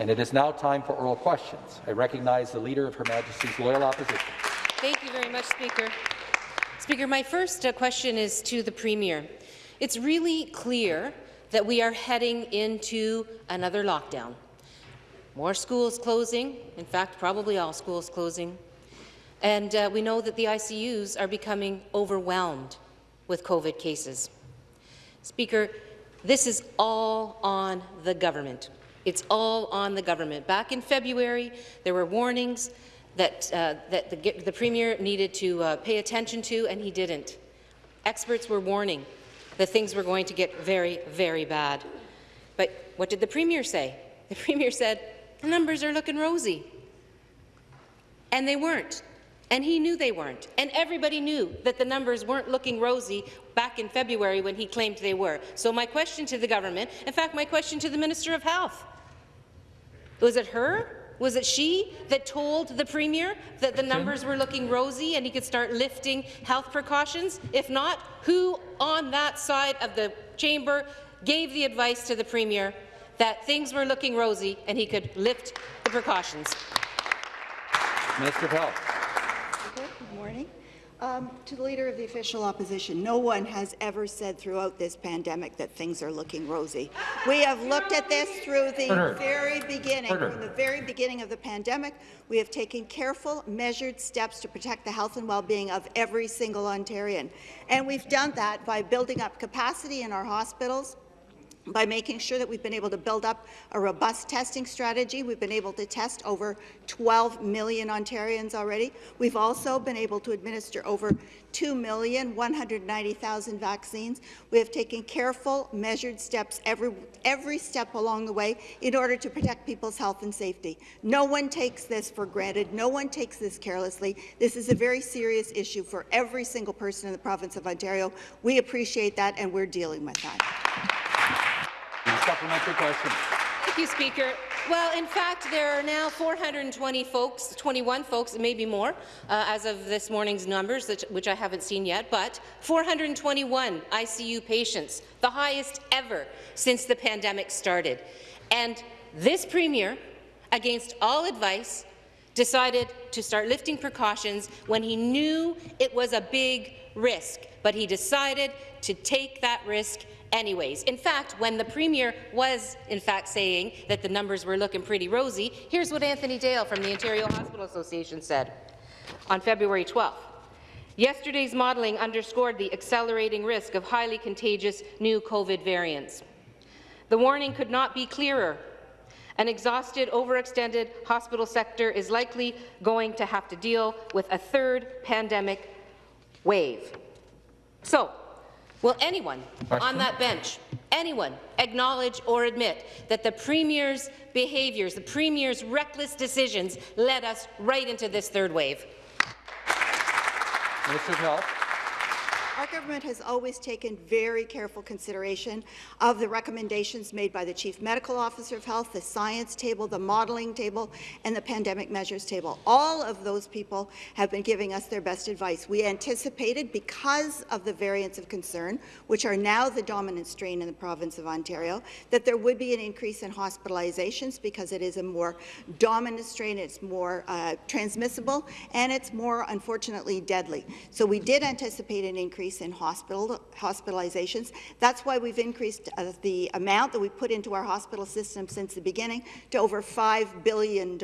And it is now time for oral questions. I recognize the Leader of Her Majesty's Loyal Opposition. Thank you very much, Speaker. Speaker, my first uh, question is to the Premier. It's really clear that we are heading into another lockdown. More schools closing, in fact, probably all schools closing. And uh, we know that the ICUs are becoming overwhelmed with COVID cases. Speaker, this is all on the government. It's all on the government. Back in February, there were warnings that, uh, that the, the, Premier needed to uh, pay attention to, and he didn't. Experts were warning that things were going to get very, very bad. But what did the Premier say? The Premier said, the numbers are looking rosy. And they weren't. And he knew they weren't. And everybody knew that the numbers weren't looking rosy back in February when he claimed they were. So my question to the government, in fact, my question to the Minister of Health, was it her? Was it she that told the Premier that the numbers were looking rosy and he could start lifting health precautions? If not, who on that side of the chamber gave the advice to the Premier that things were looking rosy and he could lift the precautions? Minister of Health. Um, to the Leader of the Official Opposition, no one has ever said throughout this pandemic that things are looking rosy. We have looked at this through the very beginning, from the very beginning of the pandemic. We have taken careful, measured steps to protect the health and well-being of every single Ontarian. And we've done that by building up capacity in our hospitals, by making sure that we've been able to build up a robust testing strategy. We've been able to test over 12 million Ontarians already. We've also been able to administer over 2,190,000 vaccines. We have taken careful, measured steps every, every step along the way in order to protect people's health and safety. No one takes this for granted. No one takes this carelessly. This is a very serious issue for every single person in the province of Ontario. We appreciate that, and we're dealing with that. Supplementary question. Thank you, Speaker. Well, in fact, there are now 420 folks, 21 folks, maybe more, uh, as of this morning's numbers, which I haven't seen yet, but 421 ICU patients, the highest ever since the pandemic started. And this Premier, against all advice, decided to start lifting precautions when he knew it was a big risk, but he decided to take that risk anyways. In fact, when the Premier was, in fact, saying that the numbers were looking pretty rosy, here's what Anthony Dale from the Ontario Hospital Association said on February 12th. Yesterday's modelling underscored the accelerating risk of highly contagious new COVID variants. The warning could not be clearer. An exhausted, overextended hospital sector is likely going to have to deal with a third pandemic wave. So, Will anyone on that bench, anyone, acknowledge or admit that the Premier's behaviours, the Premier's reckless decisions led us right into this third wave? Minister of Health. Our government has always taken very careful consideration of the recommendations made by the Chief Medical Officer of Health, the science table, the modelling table, and the pandemic measures table. All of those people have been giving us their best advice. We anticipated, because of the variants of concern, which are now the dominant strain in the province of Ontario, that there would be an increase in hospitalizations because it is a more dominant strain, it's more uh, transmissible, and it's more, unfortunately, deadly. So we did anticipate an increase increase in hospital hospitalizations. That's why we've increased uh, the amount that we put into our hospital system since the beginning to over $5 billion,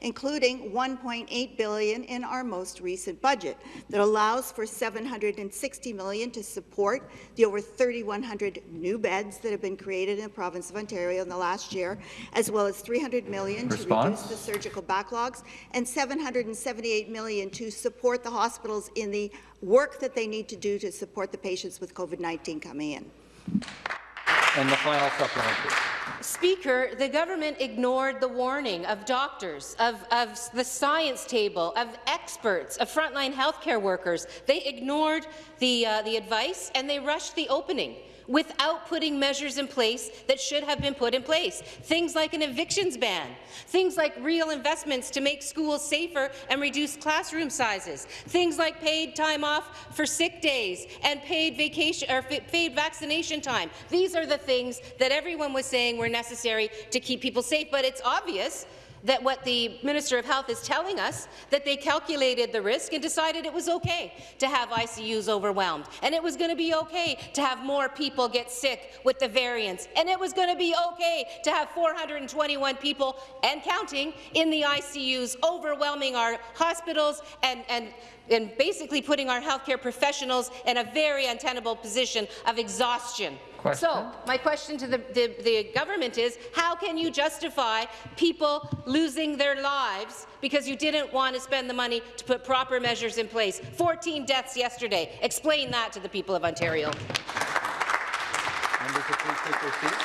including 1.8 billion in our most recent budget that allows for 760 million to support the over 3,100 new beds that have been created in the province of Ontario in the last year, as well as $300 million Response? to reduce the surgical backlogs and 778 million to support the hospitals in the work that they need to do to support the patients with COVID-19 coming in. And the final supplementary. Speaker, the government ignored the warning of doctors, of, of the science table, of experts, of frontline healthcare workers. They ignored the, uh, the advice and they rushed the opening without putting measures in place that should have been put in place. Things like an evictions ban, things like real investments to make schools safer and reduce classroom sizes, things like paid time off for sick days and paid vacation or paid vaccination time. These are the things that everyone was saying were necessary to keep people safe, but it's obvious that what the Minister of Health is telling us, that they calculated the risk and decided it was okay to have ICUs overwhelmed, and it was going to be okay to have more people get sick with the variants, and it was going to be okay to have 421 people and counting in the ICUs, overwhelming our hospitals and, and and basically putting our healthcare professionals in a very untenable position of exhaustion. Question. So, my question to the, the, the, government is, how can you justify people losing their lives because you didn't want to spend the money to put proper measures in place? 14 deaths yesterday. Explain that to the people of Ontario. Members, please take their seats.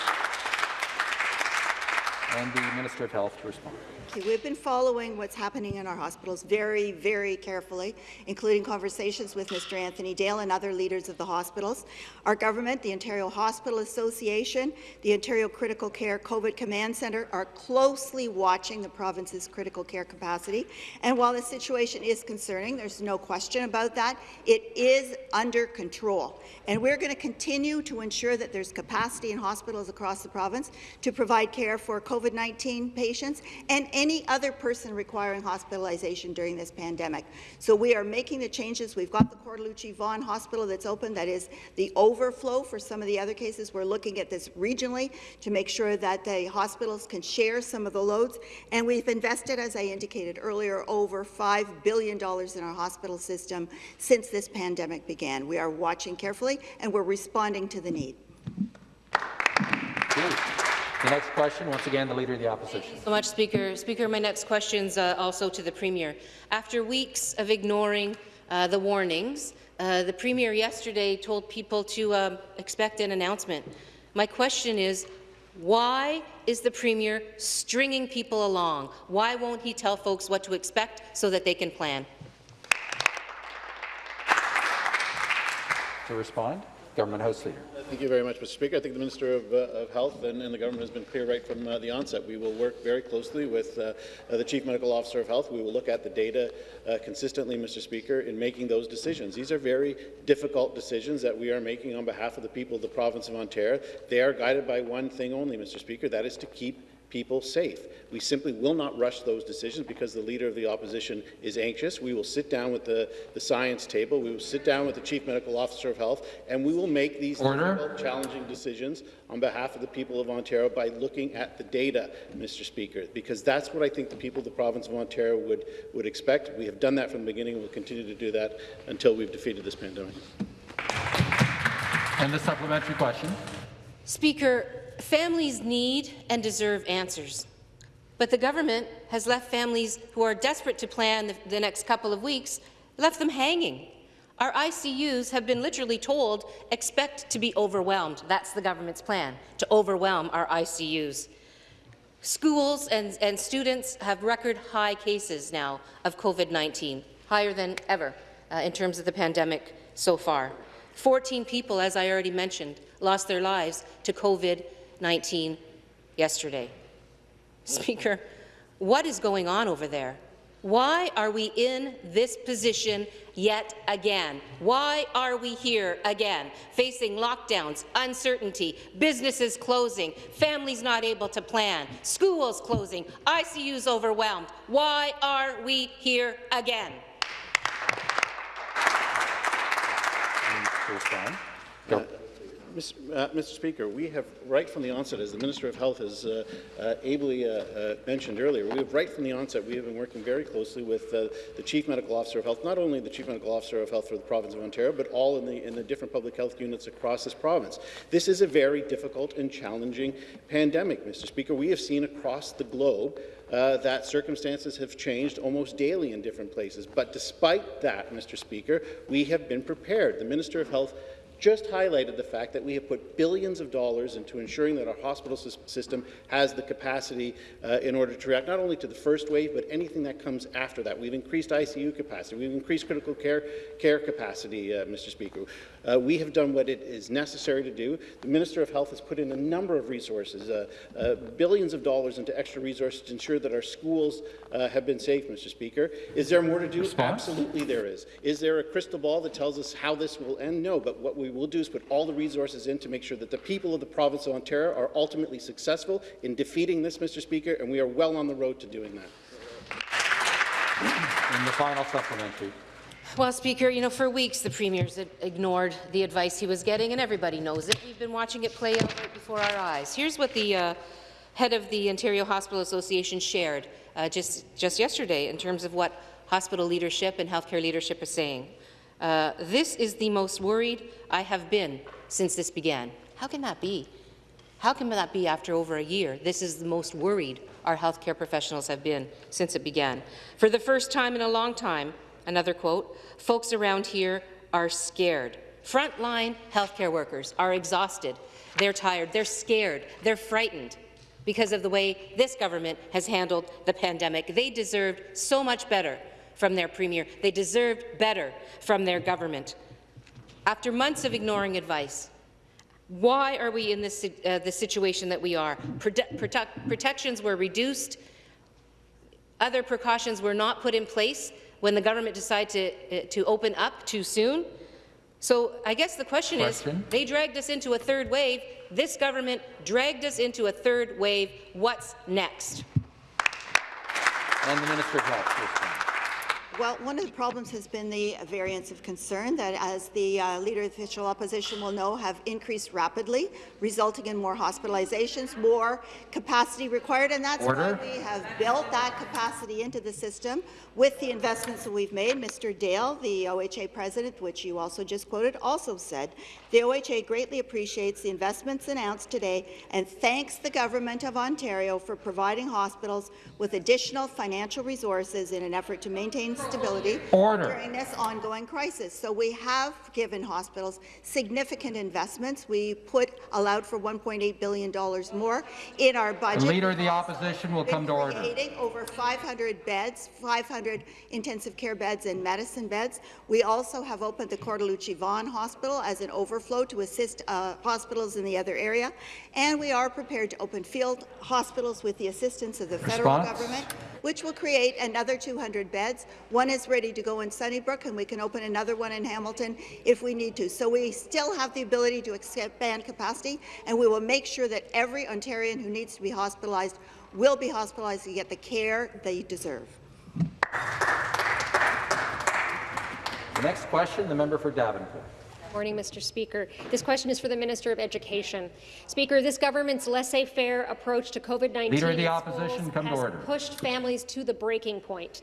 And the Minister of Health to respond. Okay, we've been following what's happening in our hospitals very, very carefully, including conversations with Mr. Anthony Dale and other leaders of the hospitals. Our government, the Ontario Hospital Association, the Ontario Critical Care COVID Command Centre are closely watching the province's critical care capacity. And while the situation is concerning, there's no question about that, it is under control. And we're going to continue to ensure that there's capacity in hospitals across the province to provide care for COVID-19 patients and any other person requiring hospitalization during this pandemic. So we are making the changes. We've got the Cortellucci Vaughan Hospital that's open. That is the overflow for some of the other cases. We're looking at this regionally to make sure that the hospitals can share some of the loads. And we've invested, as I indicated earlier, over $5 billion in our hospital system since this pandemic began. We are watching carefully and we're responding to the need. The next question, once again, the Leader of the Opposition. Thank you so much, Speaker. Speaker, my next question is uh, also to the Premier. After weeks of ignoring uh, the warnings, uh, the Premier yesterday told people to um, expect an announcement. My question is, why is the Premier stringing people along? Why won't he tell folks what to expect so that they can plan? To respond, Government House Leader. Thank you very much, Mr. Speaker. I think the Minister of, uh, of Health and, and, the government has been clear right from uh, the onset. We will work very closely with uh, uh the Chief Medical Officer of Health. We will look at the data uh, consistently, Mr. Speaker, in making those decisions. These are very difficult decisions that we are making on behalf of the people of the province of Ontario. They are guided by one thing only, Mr. Speaker, that is to keep people safe. We simply will not rush those decisions because the Leader of the Opposition is anxious. We will sit down with the, the science table, we will sit down with the Chief Medical Officer of Health, and we will make these difficult, challenging decisions on behalf of the people of Ontario by looking at the data, Mr. Speaker, because that's what I think the people of the province of Ontario would, would expect. We have done that from the beginning, and we'll continue to do that until we've defeated this pandemic. And the supplementary question. Speaker, families need and deserve answers. But the government has left families who are desperate to plan the, the, next couple of weeks, left them hanging. Our ICUs have been literally told, expect to be overwhelmed. That's the government's plan, to overwhelm our ICUs. Schools and, and students have record high cases now of COVID-19, higher than ever uh, in terms of the pandemic so far. 14 people, as I already mentioned, lost their lives to COVID-19 19 yesterday. Mm-hmm. Speaker, what is going on over there? Why are we in this position yet again? Why are we here again, facing lockdowns, uncertainty, businesses closing, families not able to plan, schools closing, ICUs overwhelmed? Why are we here again? Go. Mr. Uh, Mr. Speaker, we have right from the onset, as the Minister of Health has uh, uh, ably uh, uh, mentioned earlier, we have right from the onset, we have been working very closely with uh, the Chief Medical Officer of Health, not only the Chief Medical Officer of Health for the province of Ontario, but all in the, in the different public health units across this province. This is a very difficult and challenging pandemic, Mr. Speaker. We have seen across the globe uh, that circumstances have changed almost daily in different places. But despite that, Mr. Speaker, we have been prepared. The Minister of Health just highlighted the fact that we have put billions of dollars into ensuring that our hospital system has the capacity uh, in order to react not only to the first wave, but anything that comes after that. We've increased ICU capacity. We've increased critical care, care capacity, uh, Mr. Speaker. Uh, we have done what it is necessary to do. The Minister of Health has put in a number of resources, uh, uh, billions of dollars into extra resources to ensure that our schools uh, have been safe, Mr. Speaker. Is there more to do? Response? Absolutely there is. Is there a crystal ball that tells us how this will end? No, but what we will do is put all the resources in to make sure that the people of the province of Ontario are ultimately successful in defeating this, Mr. Speaker, and we are well on the road to doing that. And the final supplementary. Well, Speaker, you know, for weeks the Premier's ignored the advice he was getting, and everybody knows it. We've been watching it play out right before our eyes. Here's what the uh, head of the Ontario Hospital Association shared uh, just, just yesterday in terms of what hospital leadership and healthcare leadership is saying. Uh, this is the most worried I have been since this began. How can that be? How can that be after over a year? This is the most worried our healthcare professionals have been since it began. For the first time in a long time, another quote, folks around here are scared. Frontline healthcare workers are exhausted. They're tired. They're scared. They're frightened because of the way this government has handled the pandemic. They deserved so much better from their premier. They deserved better from their government. After months of ignoring advice, why are we in this uh, the situation that we are? Prote protect protections were reduced. Other precautions were not put in place when the government decided to, uh, to open up too soon. So I guess the question, Question. is, they dragged us into a third wave. This government dragged us into a third wave. What's next? And the Minister of Health. Well, one of the problems has been the variants of concern that, as the uh, Leader of the Official Opposition will know, have increased rapidly, resulting in more hospitalizations, more capacity required, and that's Order. why we have built that capacity into the system with the investments that we've made. Mr. Dale, the OHA president, which you also just quoted, also said the OHA greatly appreciates the investments announced today and thanks the Government of Ontario for providing hospitals with additional financial resources in an effort to maintain stability Order. during this ongoing crisis. So we have given hospitals significant investments. We put allowed for $1.8 billion more in our The budget. Leader of the Opposition will come to order. Creating over 500 beds, 500 intensive care beds and medicine beds. We also have opened the Cortellucci Vaughan Hospital as an overflow to assist uh, hospitals in the other area, and we are prepared to open field hospitals with the assistance of the federal government which will create another 200 beds. One is ready to go in Sunnybrook, and we can open another one in Hamilton if we need to. So we still have the ability to expand capacity, and we will make sure that every Ontarian who needs to be hospitalized will be hospitalized to get the care they deserve. The next question, the member for Davenport. Good Morning, Mr. Speaker. This question is for the Minister of Education. Speaker, this government's laissez-faire approach to COVID-19 Leader of the in Opposition, schools come to has order. pushed families to the breaking point.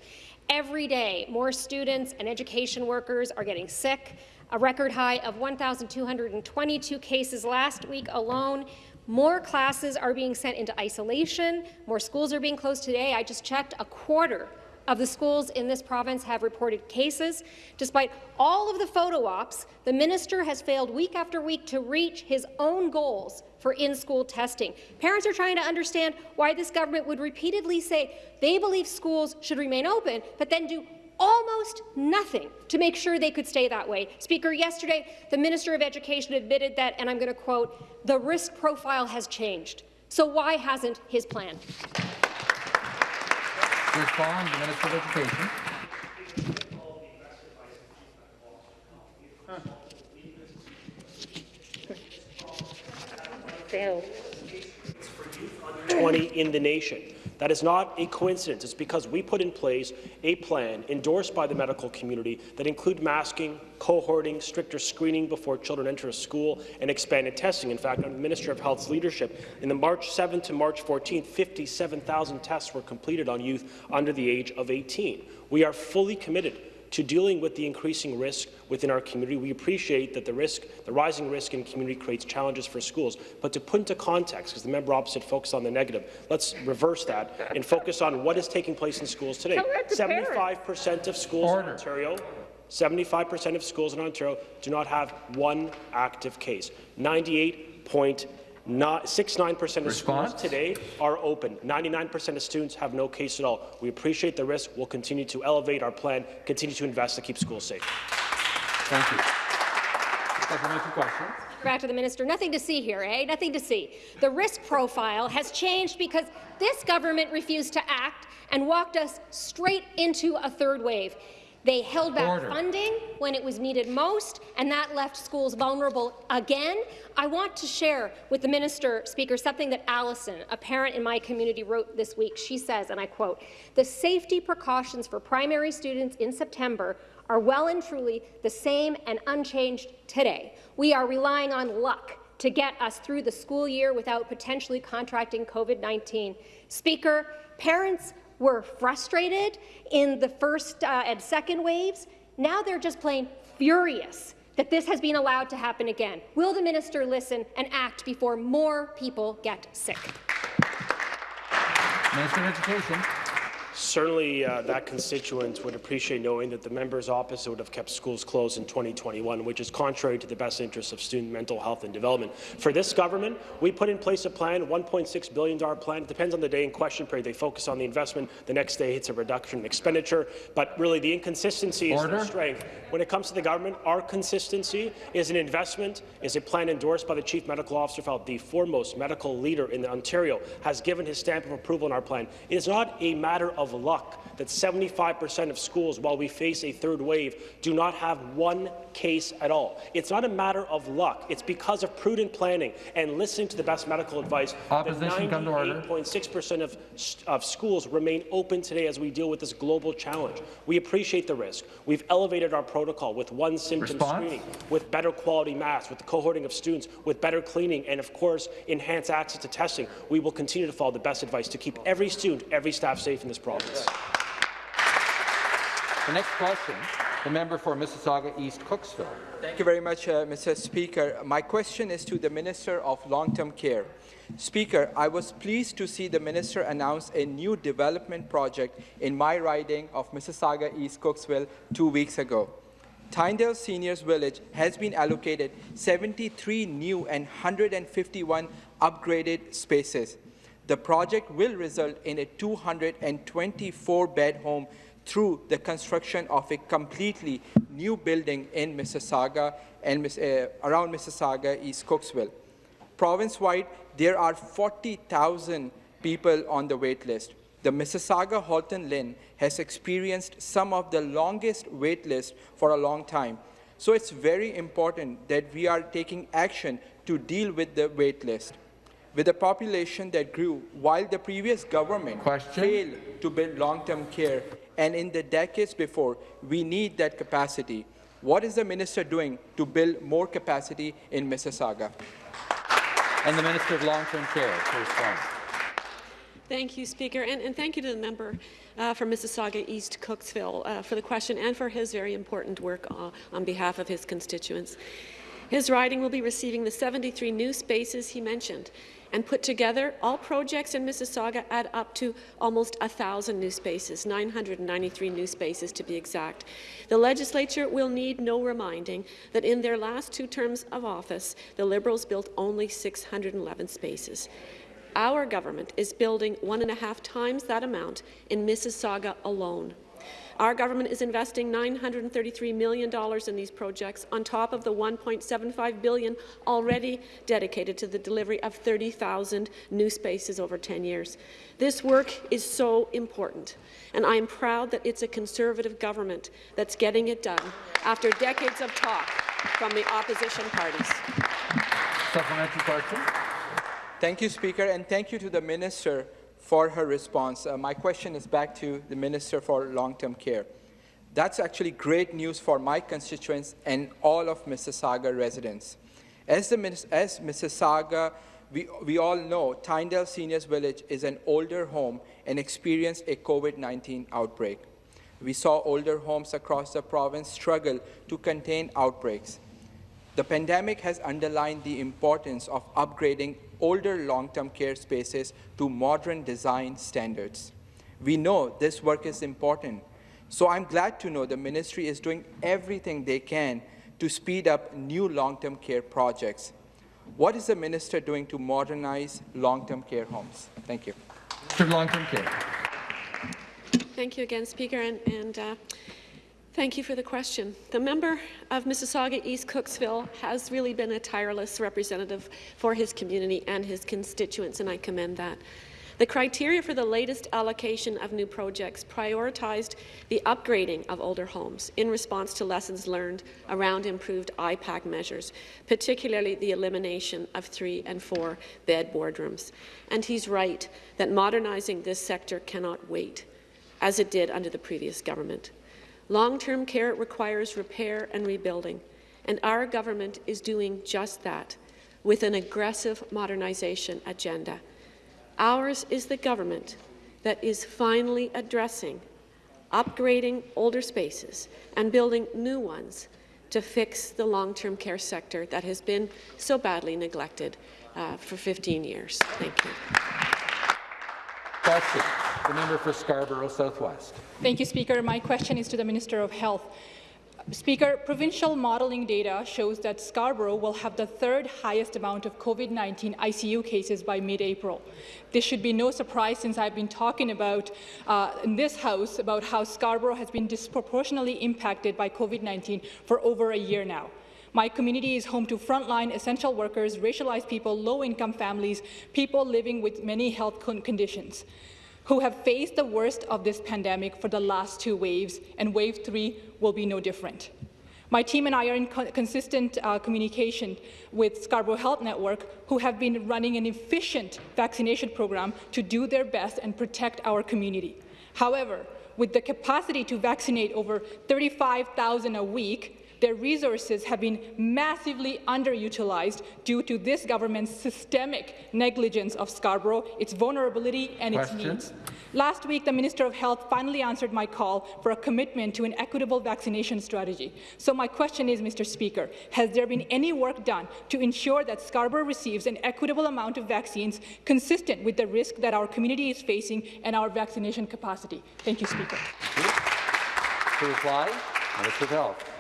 Every day, more students and education workers are getting sick. A record high of 1,222 cases last week alone. More classes are being sent into isolation. More schools are being closed today. I just checked a quarter of the schools in this province have reported cases. Despite all of the photo ops, the minister has failed week after week to reach his own goals for in-school testing. Parents are trying to understand why this government would repeatedly say they believe schools should remain open, but then do almost nothing to make sure they could stay that way. Speaker, yesterday, the Minister of Education admitted that, and I'm going to quote, the risk profile has changed. So why hasn't his plan? To respond, the Minister of Education. Failed. 20 in the nation. That is not a coincidence. It's because we put in place a plan endorsed by the medical community that include masking, cohorting, stricter screening before children enter a school, and expanded testing. In fact, under the Minister of Health's leadership, in the March 7 to March 14, 57,000 tests were completed on youth under the age of 18. We are fully committed to dealing with the increasing risk within our community. We appreciate that the risk, the rising risk in community creates challenges for schools, but to put into context, because the member opposite focused on the negative, let's reverse that and focus on what is taking place in schools today. Tell that to parents. 75% of schools Order. in Ontario 75% of schools in Ontario do not have one active case. 98.69% of Response? schools today are open. 99% of students have no case at all. We appreciate the risk. We'll continue to elevate our plan, continue to invest to keep schools safe. Thank you. Supplementary question. Back to the minister. Nothing to see here, eh? Nothing to see. The risk profile has changed because this government refused to act and walked us straight into a third wave. They held back Order. funding when it was needed most, and that left schools vulnerable again. I want to share with the minister, Speaker, something that Allison, a parent in my community, wrote this week. She says, and I quote, "The safety precautions for primary students in September are well and truly the same and unchanged today. We are relying on luck to get us through the school year without potentially contracting COVID-19. Speaker, parents were frustrated in the first uh, and second waves. Now they're just plain furious that this has been allowed to happen again. Will the minister listen and act before more people get sick? Minister of Education. Certainly, uh, that constituent would appreciate knowing that the members opposite would have kept schools closed in 2021, which is contrary to the best interests of student mental health and development. For this government, we put in place a plan, $1.6 billion plan. It depends on the day in question period. They focus on the investment. The next day, it's a reduction in expenditure. But really, the inconsistency is the strength. When it comes to the government, our consistency is an investment, is a plan endorsed by the Chief Medical Officer of Health, the foremost medical leader in Ontario, has given his stamp of approval on our plan. It is not a matter of luck that 75% of schools, while we face a third wave, do not have one case at all. It's not a matter of luck. It's because of prudent planning and listening to the best medical advice. Opposition, order. 98.6% of, of schools remain open today as we deal with this global challenge. We appreciate the risk. We've elevated our protocol with one symptom Response? screening, with better quality masks, with the cohorting of students, with better cleaning, and of course, enhanced access to testing. We will continue to follow the best advice to keep every student, every staff safe in this province. The next question, the member for Mississauga East Cooksville. Thank you very much, uh, Mr. Speaker. My question is to the Minister of Long-Term Care. Speaker, I was pleased to see the Minister announce a new development project in my riding of Mississauga East Cooksville two weeks ago. Tyndale Seniors Village has been allocated 73 new and 151 upgraded spaces. The project will result in a 224-bed home through the construction of a completely new building in Mississauga and uh, around Mississauga, East Cooksville. Province-wide, there are 40,000 people on the wait list. The Mississauga Halton LHIN has experienced some of the longest wait lists for a long time. So it's very important that we are taking action to deal with the wait list. With a population that grew while the previous government Question. failed to build long-term care, and in the decades before, we need that capacity. What is the minister doing to build more capacity in Mississauga? And the Minister of Long-Term Care to respond. Thank you, Speaker, and, and thank you to the member uh, from Mississauga East Cooksville uh, for the question and for his very important work uh, on behalf of his constituents. His riding will be receiving the 73 new spaces he mentioned, and put together, all projects in Mississauga add up to almost 1,000 new spaces, 993 new spaces to be exact. The legislature will need no reminding that in their last two terms of office, the Liberals built only 611 spaces. Our government is building one and a half times that amount in Mississauga alone. Our government is investing $933 million in these projects on top of the 1.75 billion already dedicated to the delivery of 30,000 new spaces over 10 years. This work is so important, and I am proud that it's a Conservative government that's getting it done after decades of talk from the opposition parties. Supplementary question. Thank you, Speaker, and thank you to the Minister for her response. Uh, my question is back to the Minister for Long-Term Care. That's actually great news for my constituents and all of Mississauga residents. As, the, as Mississauga, we, we all know Tyndale Seniors Village is an older home and experienced a COVID-19 outbreak. We saw older homes across the province struggle to contain outbreaks. The pandemic has underlined the importance of upgrading older long-term care spaces to modern design standards. We know this work is important, so I'm glad to know the ministry is doing everything they can to speed up new long-term care projects. What is the minister doing to modernize long-term care homes? Thank you. Minister Long-Term Care. Thank you again, Speaker. And, and uh, Thank you for the question. The member of Mississauga East Cooksville has really been a tireless representative for his community and his constituents, and I commend that. The criteria for the latest allocation of new projects prioritized the upgrading of older homes in response to lessons learned around improved IPAC measures, particularly the elimination of three and four bed boardrooms. And he's right that modernizing this sector cannot wait, as it did under the previous government. Long-term care requires repair and rebuilding, and our government is doing just that with an aggressive modernization agenda. Ours is the government that is finally addressing upgrading older spaces and building new ones to fix the long-term care sector that has been so badly neglected uh, for 15 years. Thank you. Question. The member for Scarborough Southwest. Thank you, Speaker. My question is to the Minister of Health. Speaker, provincial modelling data shows that Scarborough will have the third highest amount of COVID-19 ICU cases by mid-April. This should be no surprise since I've been talking about uh, in this House about how Scarborough has been disproportionately impacted by COVID-19 for over a year now. My community is home to frontline essential workers, racialized people, low-income families, people living with many health con conditions who have faced the worst of this pandemic for the last two waves, and wave three will be no different. My team and I are in co consistent uh, communication with Scarborough Health Network, who have been running an efficient vaccination program to do their best and protect our community. However, with the capacity to vaccinate over 35,000 a week, their resources have been massively underutilized due to this government's systemic negligence of Scarborough, its vulnerability and Question. its needs. Last week, the Minister of Health finally answered my call for a commitment to an equitable vaccination strategy. So my question is, Mr. Speaker, has there been any work done to ensure that Scarborough receives an equitable amount of vaccines consistent with the risk that our community is facing and our vaccination capacity? Thank you, Speaker. To reply, Minister of Health.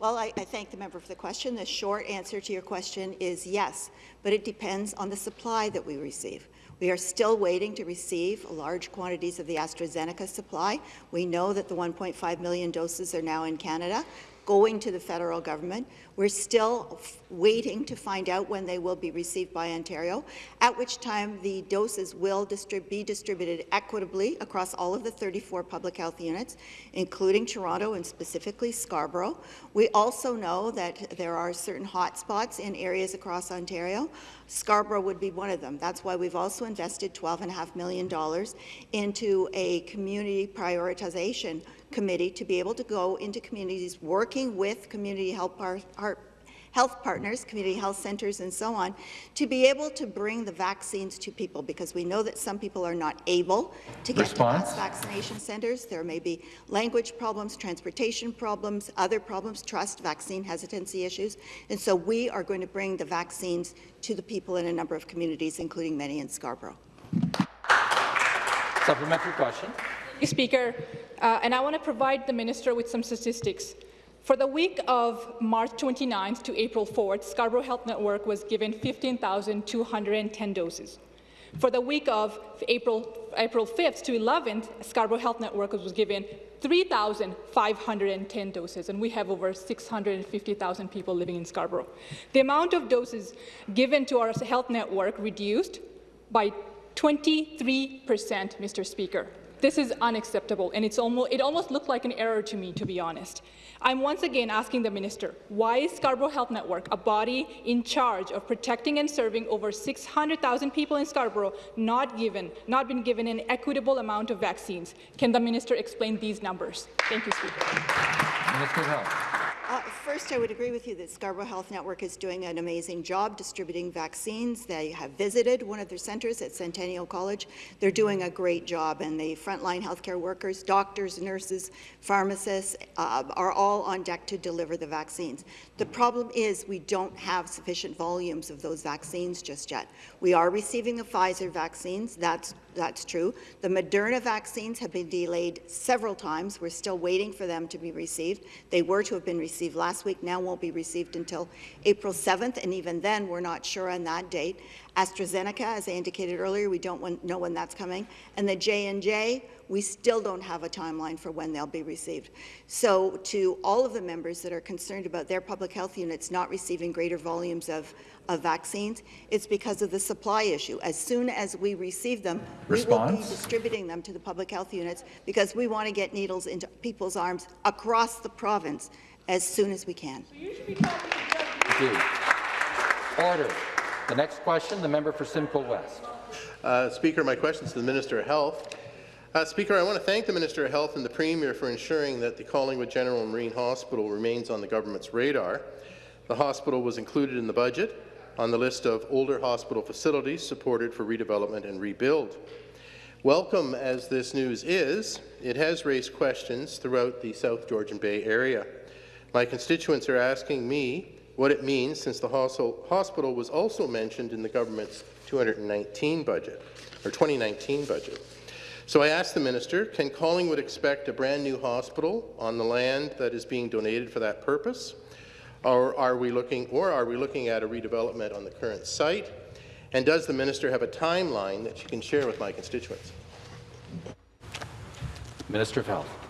Well, I, I, thank the member for the question. The short answer to your question is yes, but it depends on the supply that we receive. We are still waiting to receive large quantities of the AstraZeneca supply. We know that the 1.5 million doses are now in Canada going to the federal government. We're still waiting to find out when they will be received by Ontario, at which time the doses will distrib be distributed equitably across all of the 34 public health units, including Toronto and specifically Scarborough. We also know that there are certain hotspots in areas across Ontario. Scarborough would be one of them. That's why we've also invested $12.5 million into a community prioritization committee to be able to go into communities working with community health, par health partners, community health centres and so on, to be able to bring the vaccines to people because we know that some people are not able to get Response. to vaccination centres. There may be language problems, transportation problems, other problems, trust, vaccine hesitancy issues. And so we are going to bring the vaccines to the people in a number of communities, including many in Scarborough. Supplementary question. Speaker, uh, and I want to provide the minister with some statistics. For the week of March 29th to April 4th, Scarborough Health Network was given 15,210 doses. For the week of April, April 5th to 11th, Scarborough Health Network was given 3,510 doses, and we have over 650,000 people living in Scarborough. The amount of doses given to our health network reduced by 23 percent, Mr. Speaker. This is unacceptable, and it's almost, it almost looked like an error to me, to be honest. I'm once again asking the minister, why is Scarborough Health Network, a body in charge of protecting and serving over 600,000 people in Scarborough, not given, not been given an equitable amount of vaccines? Can the minister explain these numbers? Thank you, Speaker. Minister of Health. Uh, first, I would agree with you that Scarborough Health Network is doing an amazing job distributing vaccines. They have visited one of their centres at Centennial College. They're doing a great job, and the frontline healthcare workers, doctors, nurses, pharmacists uh, are all on deck to deliver the vaccines. The problem is we don't have sufficient volumes of those vaccines just yet. We are receiving the Pfizer vaccines. That's that's true. The Moderna vaccines have been delayed several times. We're still waiting for them to be received. They were to have been received last week, now won't be received until April 7th, and even then, we're not sure on that date. AstraZeneca, as I indicated earlier, we don't want- know when that's coming. And the J&J, we still don't have a timeline for when they'll be received. So to all of the members that are concerned about their public health units not receiving greater volumes of, of vaccines, it's because of the supply issue. As soon as we receive them, we will be distributing them to the public health units because we want to get needles into people's arms across the province as soon as we can. Thank you. Order. The next question, the member for Simcoe West. Uh, Speaker, my question is to the Minister of Health. Uh, Speaker, I want to thank the Minister of Health and the Premier for ensuring that the Collingwood General Marine Hospital remains on the government's radar. The hospital was included in the budget on the list of older hospital facilities supported for redevelopment and rebuild. Welcome as this news is, it has raised questions throughout the South Georgian Bay area. My constituents are asking me what it means since the hospital was also mentioned in the government's 219 budget, or 2019 budget. So I asked the minister, can Collingwood expect a brand new hospital on the land that is being donated for that purpose? Or are we looking, or are we looking at a redevelopment on the current site? And does the minister have a timeline that she can share with my constituents? Minister of Health.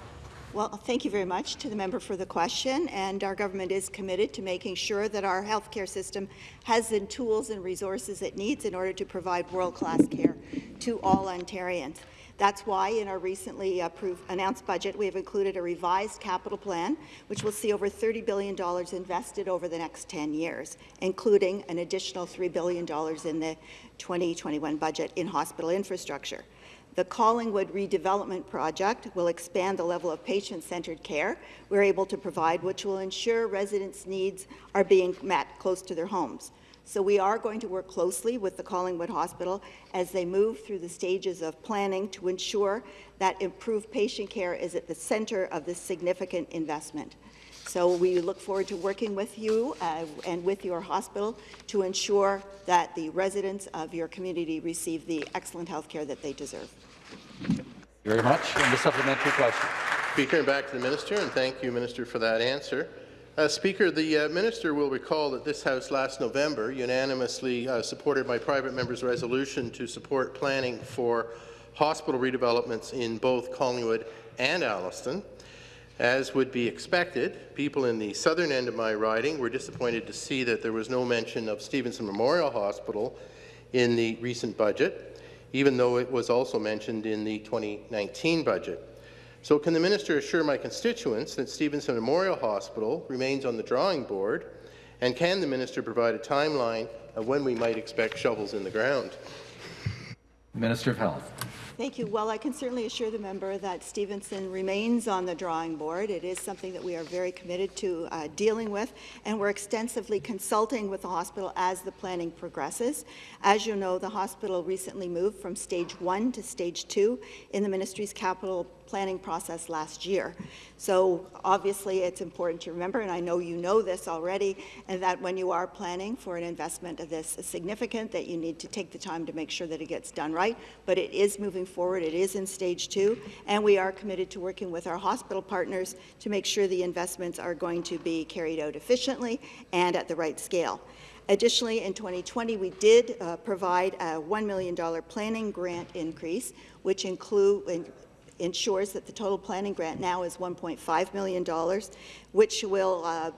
Well, thank you very much to the member for the question, and our government is committed to making sure that our healthcare system has the tools and resources it needs in order to provide world-class care to all Ontarians. That's why in our recently approved, announced budget, we have included a revised capital plan, which will see over $30 billion invested over the next 10 years, including an additional $3 billion in the 2021 budget in hospital infrastructure. The Collingwood redevelopment project will expand the level of patient-centred care we're able to provide, which will ensure residents' needs are being met close to their homes. So we are going to work closely with the Collingwood Hospital as they move through the stages of planning to ensure that improved patient care is at the centre of this significant investment. So we look forward to working with you uh, and with your hospital to ensure that the residents of your community receive the excellent health care that they deserve. Thank you very much. And the supplementary question. Speaker, and back to the minister, and thank you, Minister, for that answer. Uh, Speaker, the uh, minister will recall that this House last November unanimously uh, supported my private member's resolution to support planning for hospital redevelopments in both Collingwood and Alliston. As would be expected, people in the southern end of my riding were disappointed to see that there was no mention of Stevenson Memorial Hospital in the recent budget, even though it was also mentioned in the 2019 budget. So can the minister assure my constituents that Stevenson Memorial Hospital remains on the drawing board, and can the minister provide a timeline of when we might expect shovels in the ground? Minister of Health. Thank you. Well, I can certainly assure the member that Stevenson remains on the drawing board. It is something that we are very committed to uh, dealing with, and we're extensively consulting with the hospital as the planning progresses. As you know, the hospital recently moved from stage one to stage two in the ministry's capital planning process last year. So obviously it's important to remember, and I know you know this already, and that when you are planning for an investment of this significant, that you need to take the time to make sure that it gets done right. But it is moving forward. It is in stage two, and we are committed to working with our hospital partners to make sure the investments are going to be carried out efficiently and at the right scale. Additionally, in 2020, we did uh, provide a $1 million planning grant increase, which include, ensures that the total planning grant now is $1.5 million, which will uh,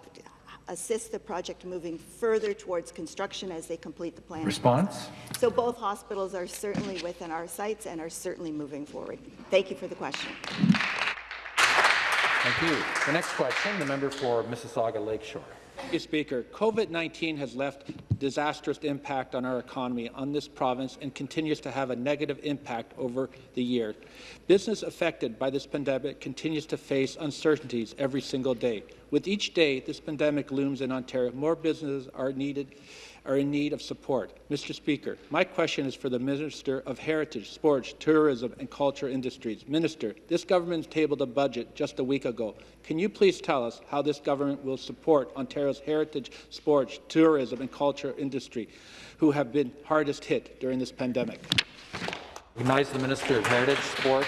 assist the project moving further towards construction as they complete the plan. Response? So both hospitals are certainly within our sights and are certainly moving forward. Thank you for the question. Thank you. The next question, the member for Mississauga Lakeshore. Speaker. COVID-19 has left disastrous impact on our economy, on this province, and continues to have a negative impact over the year. Business affected by this pandemic continues to face uncertainties every single day. With each day this pandemic looms in Ontario, more businesses are needed are in need of support. Mr. Speaker, my question is for the Minister of Heritage, Sports, Tourism and Culture Industries. Minister, this government tabled a budget just a week ago. Can you please tell us how this government will support Ontario's heritage, sports, tourism and culture industry, who have been hardest hit during this pandemic? Recognize the Minister of Heritage, Sport,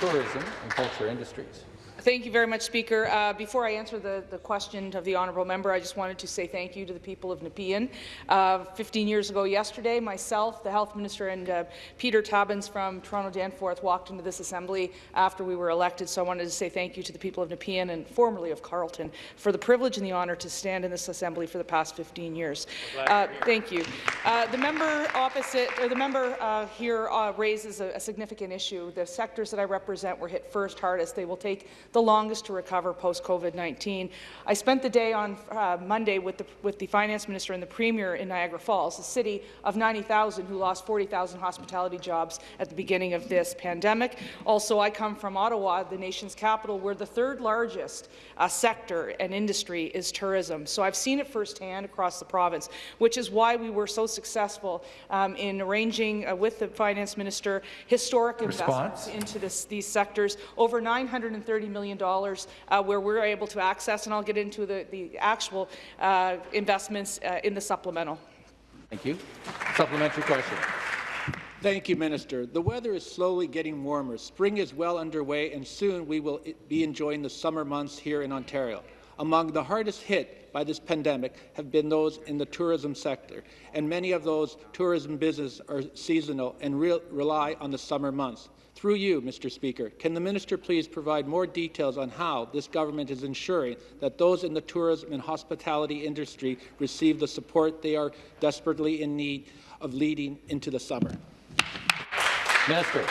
Tourism and Culture Industries. Thank you very much, Speaker. Uh, before I answer the, the question of the honourable member, I just wanted to say thank you to the people of Nepean. Uh, 15 years ago yesterday, myself, the Health Minister, and uh, Peter Tabuns from Toronto Danforth walked into this assembly after we were elected, so I wanted to say thank you to the people of Nepean and formerly of Carleton for the privilege and the honour to stand in this assembly for the past 15 years. Uh, thank you. Uh, the member opposite, or the member uh, here raises a, a significant issue. The sectors that I represent were hit first hardest. They will take the longest to recover post-COVID-19. I spent the day on uh, Monday with the, with the Finance Minister and the Premier in Niagara Falls, a city of 90,000 who lost 40,000 hospitality jobs at the beginning of this pandemic. Also, I come from Ottawa, the nation's capital, where the third largest uh, sector and industry is tourism. So I've seen it firsthand across the province, which is why we were so successful um, in arranging uh, with the Finance Minister historic Response? investments into this, these sectors, over $930 million uh, where we're able to access, and I'll get into the, the actual uh, investments uh, in the supplemental. Thank you. Supplementary question. Thank you, Minister. The weather is slowly getting warmer. Spring is well underway, and soon we will be enjoying the summer months here in Ontario. Among the hardest hit by this pandemic have been those in the tourism sector, and many of those tourism businesses are seasonal and re rely on the summer months. Through you, Mr. Speaker, can the minister please provide more details on how this government is ensuring that those in the tourism and hospitality industry receive the support they are desperately in need of leading into the summer? Minister.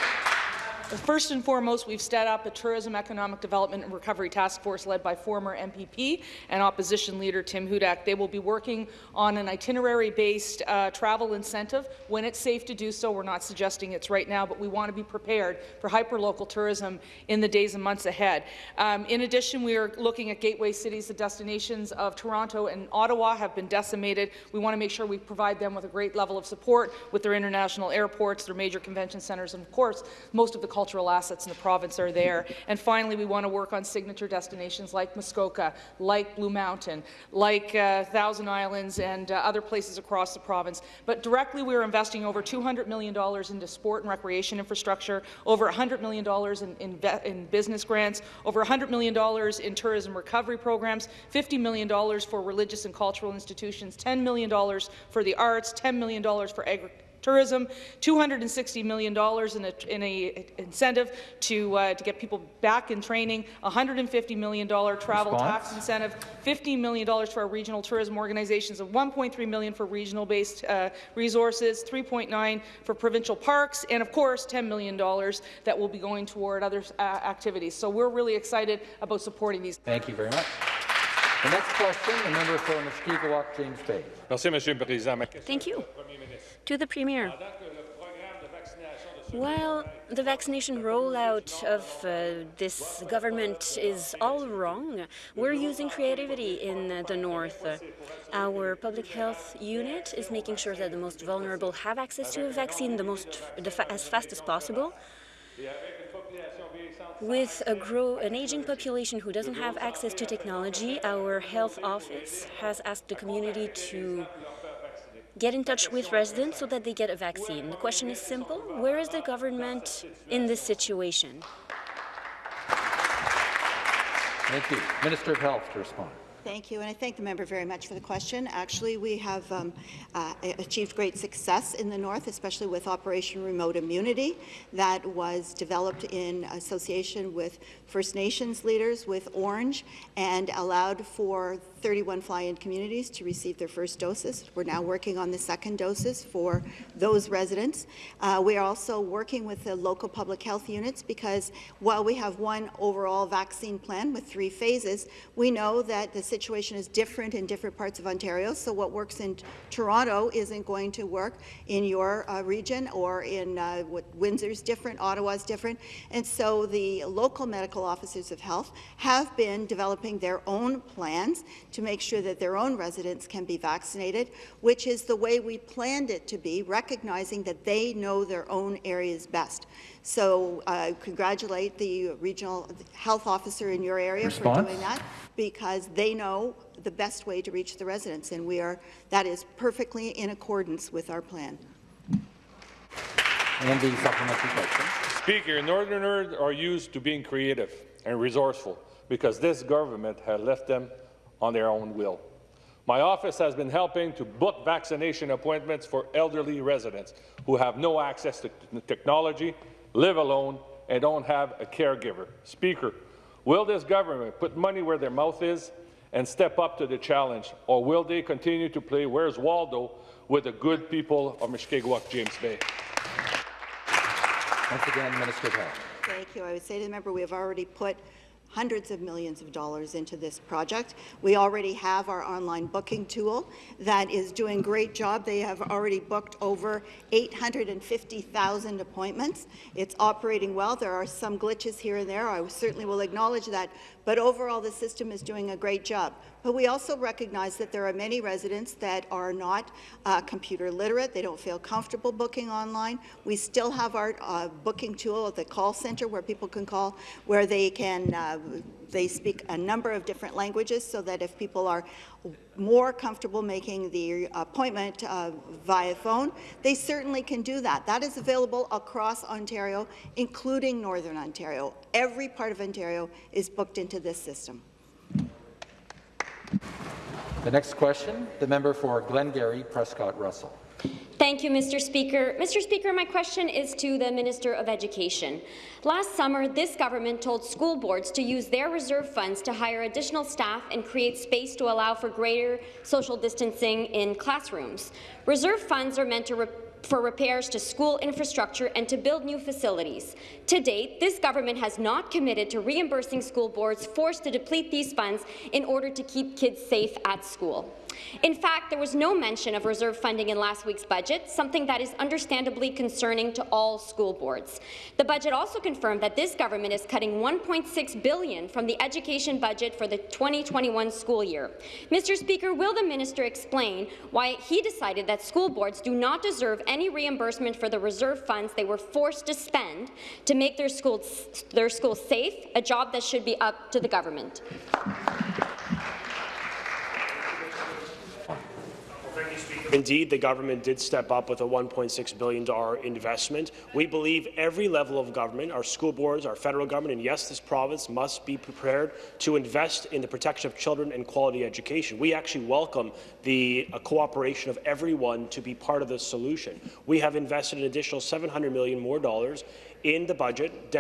First and foremost, we've set up a Tourism Economic Development and Recovery Task Force led by former MPP and opposition leader Tim Hudak. They will be working on an itinerary-based uh, travel incentive when it's safe to do so. We're not suggesting it's right now, but we want to be prepared for hyper-local tourism in the days and months ahead. Um, in addition, we are looking at gateway cities. The destinations of Toronto and Ottawa have been decimated. We want to make sure we provide them with a great level of support with their international airports, their major convention centres, and of course, most of the cultural assets in the province are there. And finally, we want to work on signature destinations like Muskoka, like Blue Mountain, like uh, Thousand Islands, and uh, other places across the province. But directly, we are investing over $200 million into sport and recreation infrastructure, over $100 million in, in, in business grants, over $100 million in tourism recovery programs, $50 million for religious and cultural institutions, $10 million for the arts, $10 million for agriculture tourism, $260 million in a, in a incentive to, uh, to get people back in training, $150 million travel Response? tax incentive, $15 million for our regional tourism organizations, and 1.3 million for regional-based uh, resources, $3.9 for provincial parks, and of course $10 million that will be going toward other uh, activities. So we're really excited about supporting these. Thank you very much. The next question, the member for Mushkegowuk, James Bay. Thank you. To the Premier. While the vaccination rollout of uh, this government is all wrong, we're using creativity in the north. Our public health unit is making sure that the most vulnerable have access to a vaccine the most the fa as fast as possible. With a grow, an aging population who doesn't have access to technology, our health office has asked the community to get in touch with residents so that they get a vaccine. The question is simple. Where is the government in this situation? Thank you. Minister of Health to respond. Thank you, and I thank the member very much for the question. Actually, we have um, uh, achieved great success in the north, especially with Operation Remote Immunity that was developed in association with First Nations leaders with Ornge and allowed for 31 fly-in communities to receive their first doses. We're now working on the second doses for those residents. Uh, we are also working with the local public health units because while we have one overall vaccine plan with three phases, we know that the situation is different in different parts of Ontario. So what works in Toronto isn't going to work in your uh, region or in uh, Windsor's different, Ottawa's different. And so the local medical officers of health have been developing their own plans to make sure that their own residents can be vaccinated, which is the way we planned it to be, recognizing that they know their own areas best. So I uh, congratulate the regional health officer in your area Response? for doing that, because they know the best way to reach the residents, and we are that is perfectly in accordance with our plan. And the supplementary question. Speaker, Northerners are used to being creative. and resourceful because this government has left them on their own will. My office has been helping to book vaccination appointments for elderly residents who have no access to technology, live alone, and don't have a caregiver. Speaker, will this government put money where their mouth is and step up to the challenge, or will they continue to play Where's Waldo with the good people of Mushkegowuk, James Bay? Once again, Minister of Health. Thank you. I would say to the member, we have already put hundreds of millions of dollars into this project. We already have our online booking tool that is doing a great job. They have already booked over 850,000 appointments. It's operating well. There are some glitches here and there. I certainly will acknowledge that. But overall, the system is doing a great job. But we also recognize that there are many residents that are not uh, computer literate. They don't feel comfortable booking online. We still have our uh, booking tool at the call center where people can call, where they can uh, they speak a number of different languages so that if people are more comfortable making the appointment uh, via phone, they certainly can do that. That is available across Ontario, including Northern Ontario. Every part of Ontario is booked into this system. The next question, the member for Glengarry, Prescott Russell. Thank you, Mr. Speaker. Mr. Speaker, my question is to the Minister of Education. Last summer, this government told school boards to use their reserve funds to hire additional staff and create space to allow for greater social distancing in classrooms. Reserve funds are meant to for repairs to school infrastructure and to build new facilities. To date, this government has not committed to reimbursing school boards forced to deplete these funds in order to keep kids safe at school. In fact, there was no mention of reserve funding in last week's budget, something that is understandably concerning to all school boards. The budget also confirmed that this government is cutting 1.6 billion from the education budget for the 2021 school year. Mr. Speaker, will the minister explain why he decided that school boards do not deserve any reimbursement for the reserve funds they were forced to spend to make their schools, their schools safe, a job that should be up to the government? Indeed, the government did step up with a $1.6 billion investment. We believe every level of government, our school boards, our federal government, and yes, this province must be prepared to invest in the protection of children and quality education. We actually welcome the uh, cooperation of everyone to be part of the solution. We have invested an additional 700 million more dollars in the budget,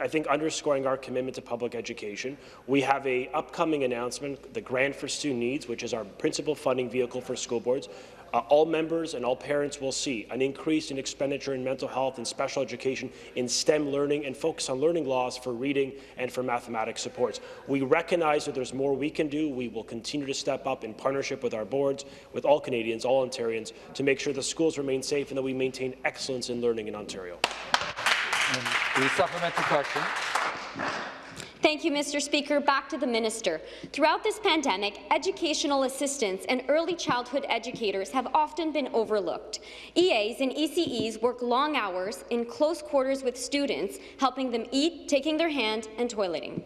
I think underscoring our commitment to public education. We have a upcoming announcement, the Grant for Student Needs, which is our principal funding vehicle for school boards, uh, all members and all parents will see an increase in expenditure in mental health and special education in STEM learning and focus on learning laws for reading and for mathematics supports. We recognize that there's more we can do. We will continue to step up in partnership with our boards, with all Canadians, all Ontarians, to make sure the schools remain safe and that we maintain excellence in learning in Ontario. The supplementary question. Thank you, Mr. Speaker. Back to the minister. Throughout this pandemic, educational assistants and early childhood educators have often been overlooked. EAs and ECEs work long hours in close quarters with students, helping them eat, taking their hand, and toileting.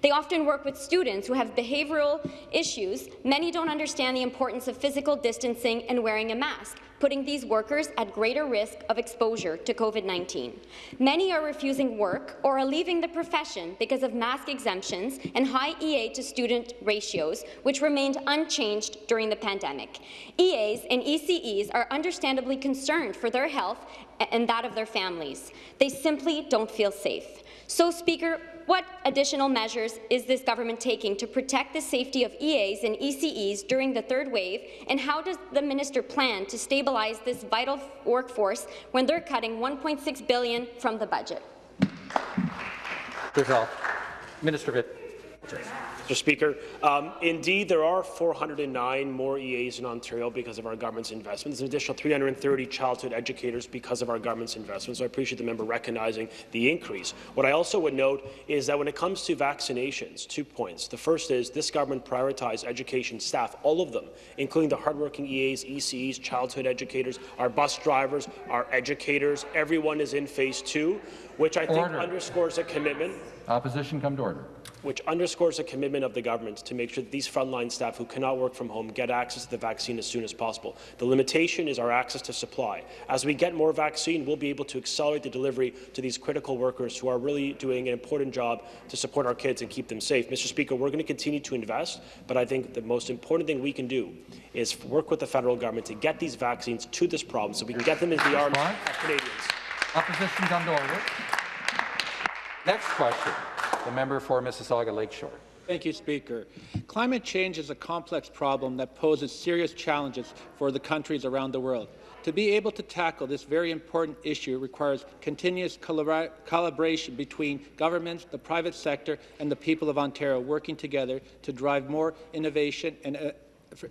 They often work with students who have behavioral issues. Many don't understand the importance of physical distancing and wearing a mask, putting these workers at greater risk of exposure to COVID-19. Many are refusing work or are leaving the profession because of mask exemptions and high EA to student ratios, which remained unchanged during the pandemic. EAs and ECEs are understandably concerned for their health and that of their families. They simply don't feel safe. So, Speaker, what additional measures is this government taking to protect the safety of EAs and ECEs during the third wave, and how does the minister plan to stabilize this vital workforce when they're cutting 1.6 billion from the budget? Minister of It. Mr. Speaker. Um, indeed, there are 409 more EAs in Ontario because of our government's investments. There's an additional 330 childhood educators because of our government's investments. So I appreciate the member recognizing the increase. What I also would note is that when it comes to vaccinations, two points. The first is this government prioritized education staff, all of them, including the hardworking EAs, ECEs, childhood educators, our bus drivers, our educators. Everyone is in phase two, which I think Order. underscores a commitment. Opposition come to order. Which underscores a commitment of the government to make sure that these frontline staff who cannot work from home get access to the vaccine as soon as possible. The limitation is our access to supply. As we get more vaccine, we'll be able to accelerate the delivery to these critical workers who are really doing an important job to support our kids and keep them safe. Mr. Speaker, we're going to continue to invest, but I think the most important thing we can do is work with the federal government to get these vaccines to this problem so we can get them into the arms of Canadians. Opposition order. Next question, the member for Mississauga Lakeshore. Thank you, Speaker. Climate change is a complex problem that poses serious challenges for the countries around the world. To be able to tackle this very important issue requires continuous collaboration between governments, the private sector, and the people of Ontario working together to drive more innovation and uh,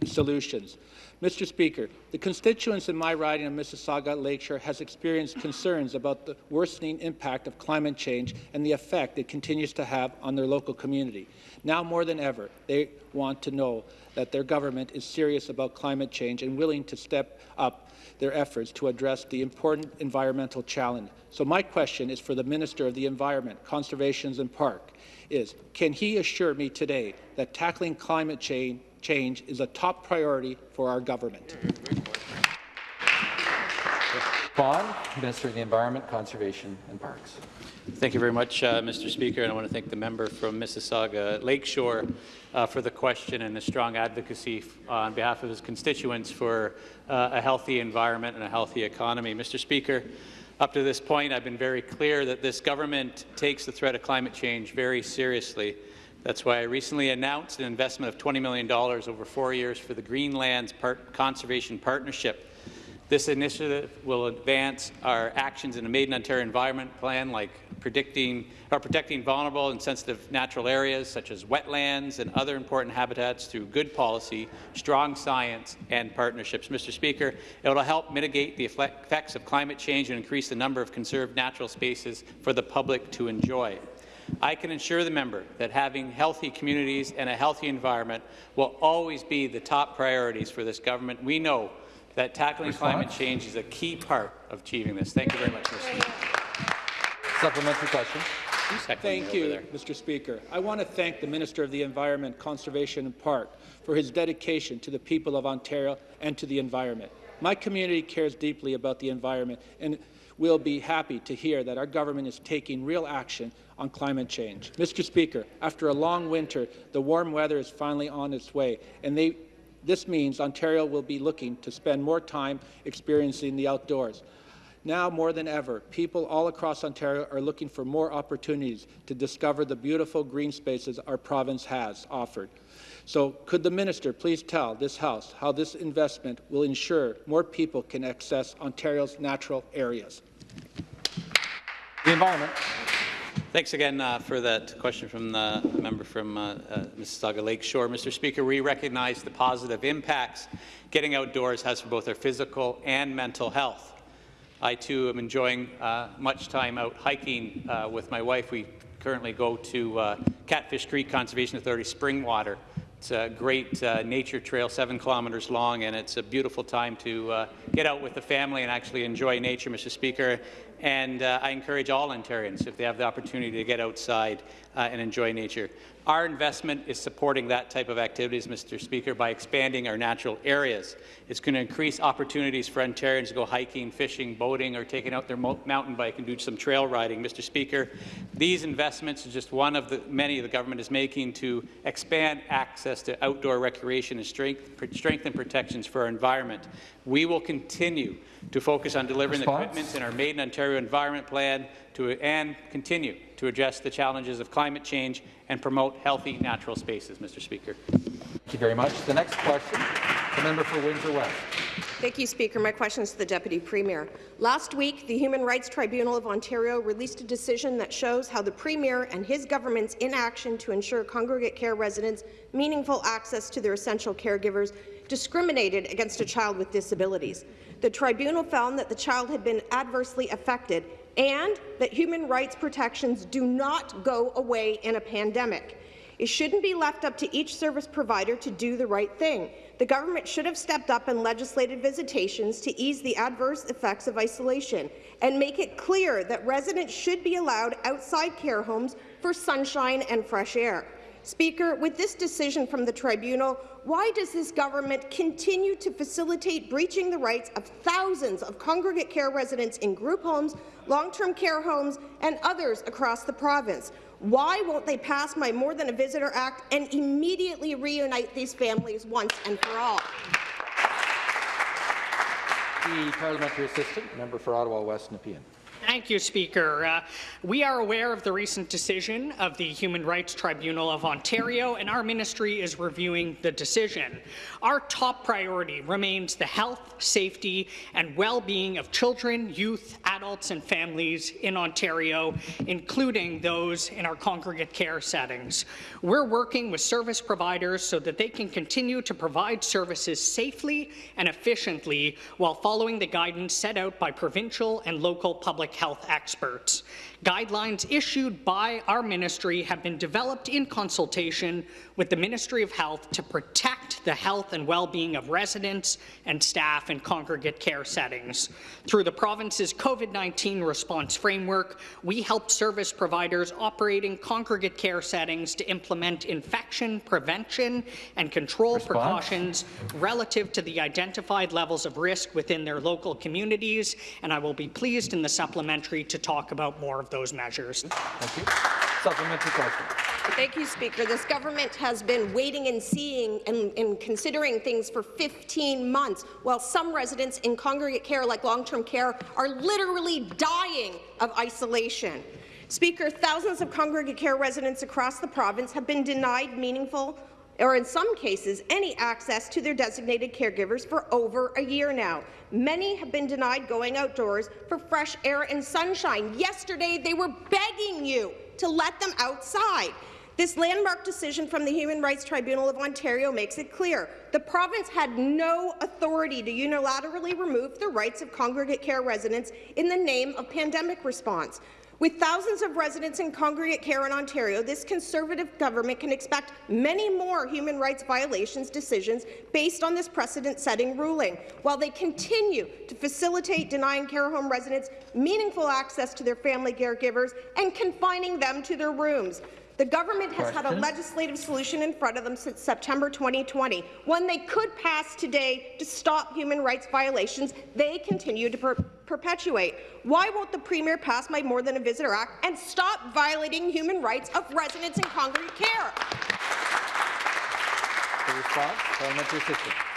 solutions. Mr. Speaker, the constituents in my riding of Mississauga Lakeshore has experienced concerns about the worsening impact of climate change and the effect it continues to have on their local community. Now more than ever, they want to know that their government is serious about climate change and willing to step up their efforts to address the important environmental challenge. So my question is for the Minister of the Environment, Conservation and Park, is can he assure me today that tackling climate change change is a top priority for our government. Bond, Minister of the Environment, Conservation and Parks. Thank you very much, uh, Mr. Speaker, and I want to thank the member from Mississauga Lakeshore uh, for the question and the strong advocacy on behalf of his constituents for uh, a healthy environment and a healthy economy. Mr. Speaker, up to this point, I've been very clear that this government takes the threat of climate change very seriously. That's why I recently announced an investment of $20 million over four years for the Greenlands Conservation Partnership. This initiative will advance our actions in the Made in Ontario Environment Plan, like predicting, or protecting vulnerable and sensitive natural areas such as wetlands and other important habitats through good policy, strong science, and partnerships. Mr. Speaker, it will help mitigate the effects of climate change and increase the number of conserved natural spaces for the public to enjoy. I can assure the member that having healthy communities and a healthy environment will always be the top priorities for this government. We know that tackling Response? climate change is a key part of achieving this. Thank you very much, Mr. Speaker. Supplementary question. Thank you, Mr. Speaker. I want to thank the Minister of the Environment, Conservation and Park for his dedication to the people of Ontario and to the environment. My community cares deeply about the environment and will be happy to hear that our government is taking real action on climate change. Mr. Speaker, after a long winter, the warm weather is finally on its way, and they, this means Ontario will be looking to spend more time experiencing the outdoors. Now more than ever, people all across Ontario are looking for more opportunities to discover the beautiful green spaces our province has offered. So could the minister please tell this House how this investment will ensure more people can access Ontario's natural areas? The environment. Thanks again uh, for that question from the member from uh, uh, Mississauga Lakeshore. Mr. Speaker, we recognize the positive impacts getting outdoors has for both our physical and mental health. I, too, am enjoying uh, much time out hiking uh, with my wife. We currently go to uh, Catfish Creek Conservation Authority Springwater. It's a great nature trail, seven kilometres long, and it's a beautiful time to get out with the family and actually enjoy nature, Mr. Speaker. And uh, I encourage all Ontarians, if they have the opportunity to get outside uh, and enjoy nature. Our investment is supporting that type of activities, Mr. Speaker, by expanding our natural areas. It's going to increase opportunities for Ontarians to go hiking, fishing, boating, or taking out their mountain bike and do some trail riding. Mr. Speaker, these investments are just one of the many the government is making to expand access to outdoor recreation and strength, strengthen protections for our environment. We will continue to focus on delivering Response? the commitments in our Made in Ontario Environment Plan to, and continue to address the challenges of climate change and promote healthy natural spaces, Mr. Speaker. Thank you very much. The next question, the member for Windsor West. Thank you, Speaker. My question is to the Deputy Premier. Last week, the Human Rights Tribunal of Ontario released a decision that shows how the Premier and his government's inaction to ensure congregate care residents meaningful access to their essential caregivers discriminated against a child with disabilities. The tribunal found that the child had been adversely affected and that human rights protections do not go away in a pandemic. It shouldn't be left up to each service provider to do the right thing. The government should have stepped up and legislated visitations to ease the adverse effects of isolation and make it clear that residents should be allowed outside care homes for sunshine and fresh air. Speaker, with this decision from the tribunal, why does this government continue to facilitate breaching the rights of thousands of congregate care residents in group homes, long-term care homes, and others across the province? Why won't they pass my More Than a Visitor Act and immediately reunite these families once and for all? The parliamentary assistant, member for Ottawa West Nepean. Thank you, Speaker. Uh, we are aware of the recent decision of the Human Rights Tribunal of Ontario, and our ministry is reviewing the decision. Our top priority remains the health, safety, and well-being of children, youth, adults, and families in Ontario, including those in our congregate care settings. We're working with service providers so that they can continue to provide services safely and efficiently while following the guidance set out by provincial and local public health experts. Guidelines issued by our ministry have been developed in consultation with the Ministry of Health to protect the health and well-being of residents and staff in congregate care settings. Through the province's COVID-19 response framework, we help service providers operating congregate care settings to implement infection prevention and control Response. precautions relative to the identified levels of risk within their local communities, and I will be pleased in the supplementary to talk about more of those measures. Thank you. Supplementary question. Thank you, Speaker. This government has been waiting and seeing and, and, considering things for 15 months, while some residents in congregate care, like long-term care, are literally dying of isolation. Speaker, thousands of congregate care residents across the province have been denied meaningful or in some cases, any access to their designated caregivers for over a year now. Many have been denied going outdoors for fresh air and sunshine. Yesterday, they were begging you to let them outside. This landmark decision from the Human Rights Tribunal of Ontario makes it clear the province had no authority to unilaterally remove the rights of congregate care residents in the name of pandemic response. With thousands of residents in congregate care in Ontario, this Conservative government can expect many more human rights violations decisions based on this precedent-setting ruling, while they continue to facilitate denying care home residents meaningful access to their family caregivers and confining them to their rooms. The government has had a legislative solution in front of them since September 2020, one they could pass today to stop human rights violations they continue to per perpetuate. Why won't the Premier pass my More Than a Visitor Act and stop violating human rights of residents in congregate care? The response, parliamentary.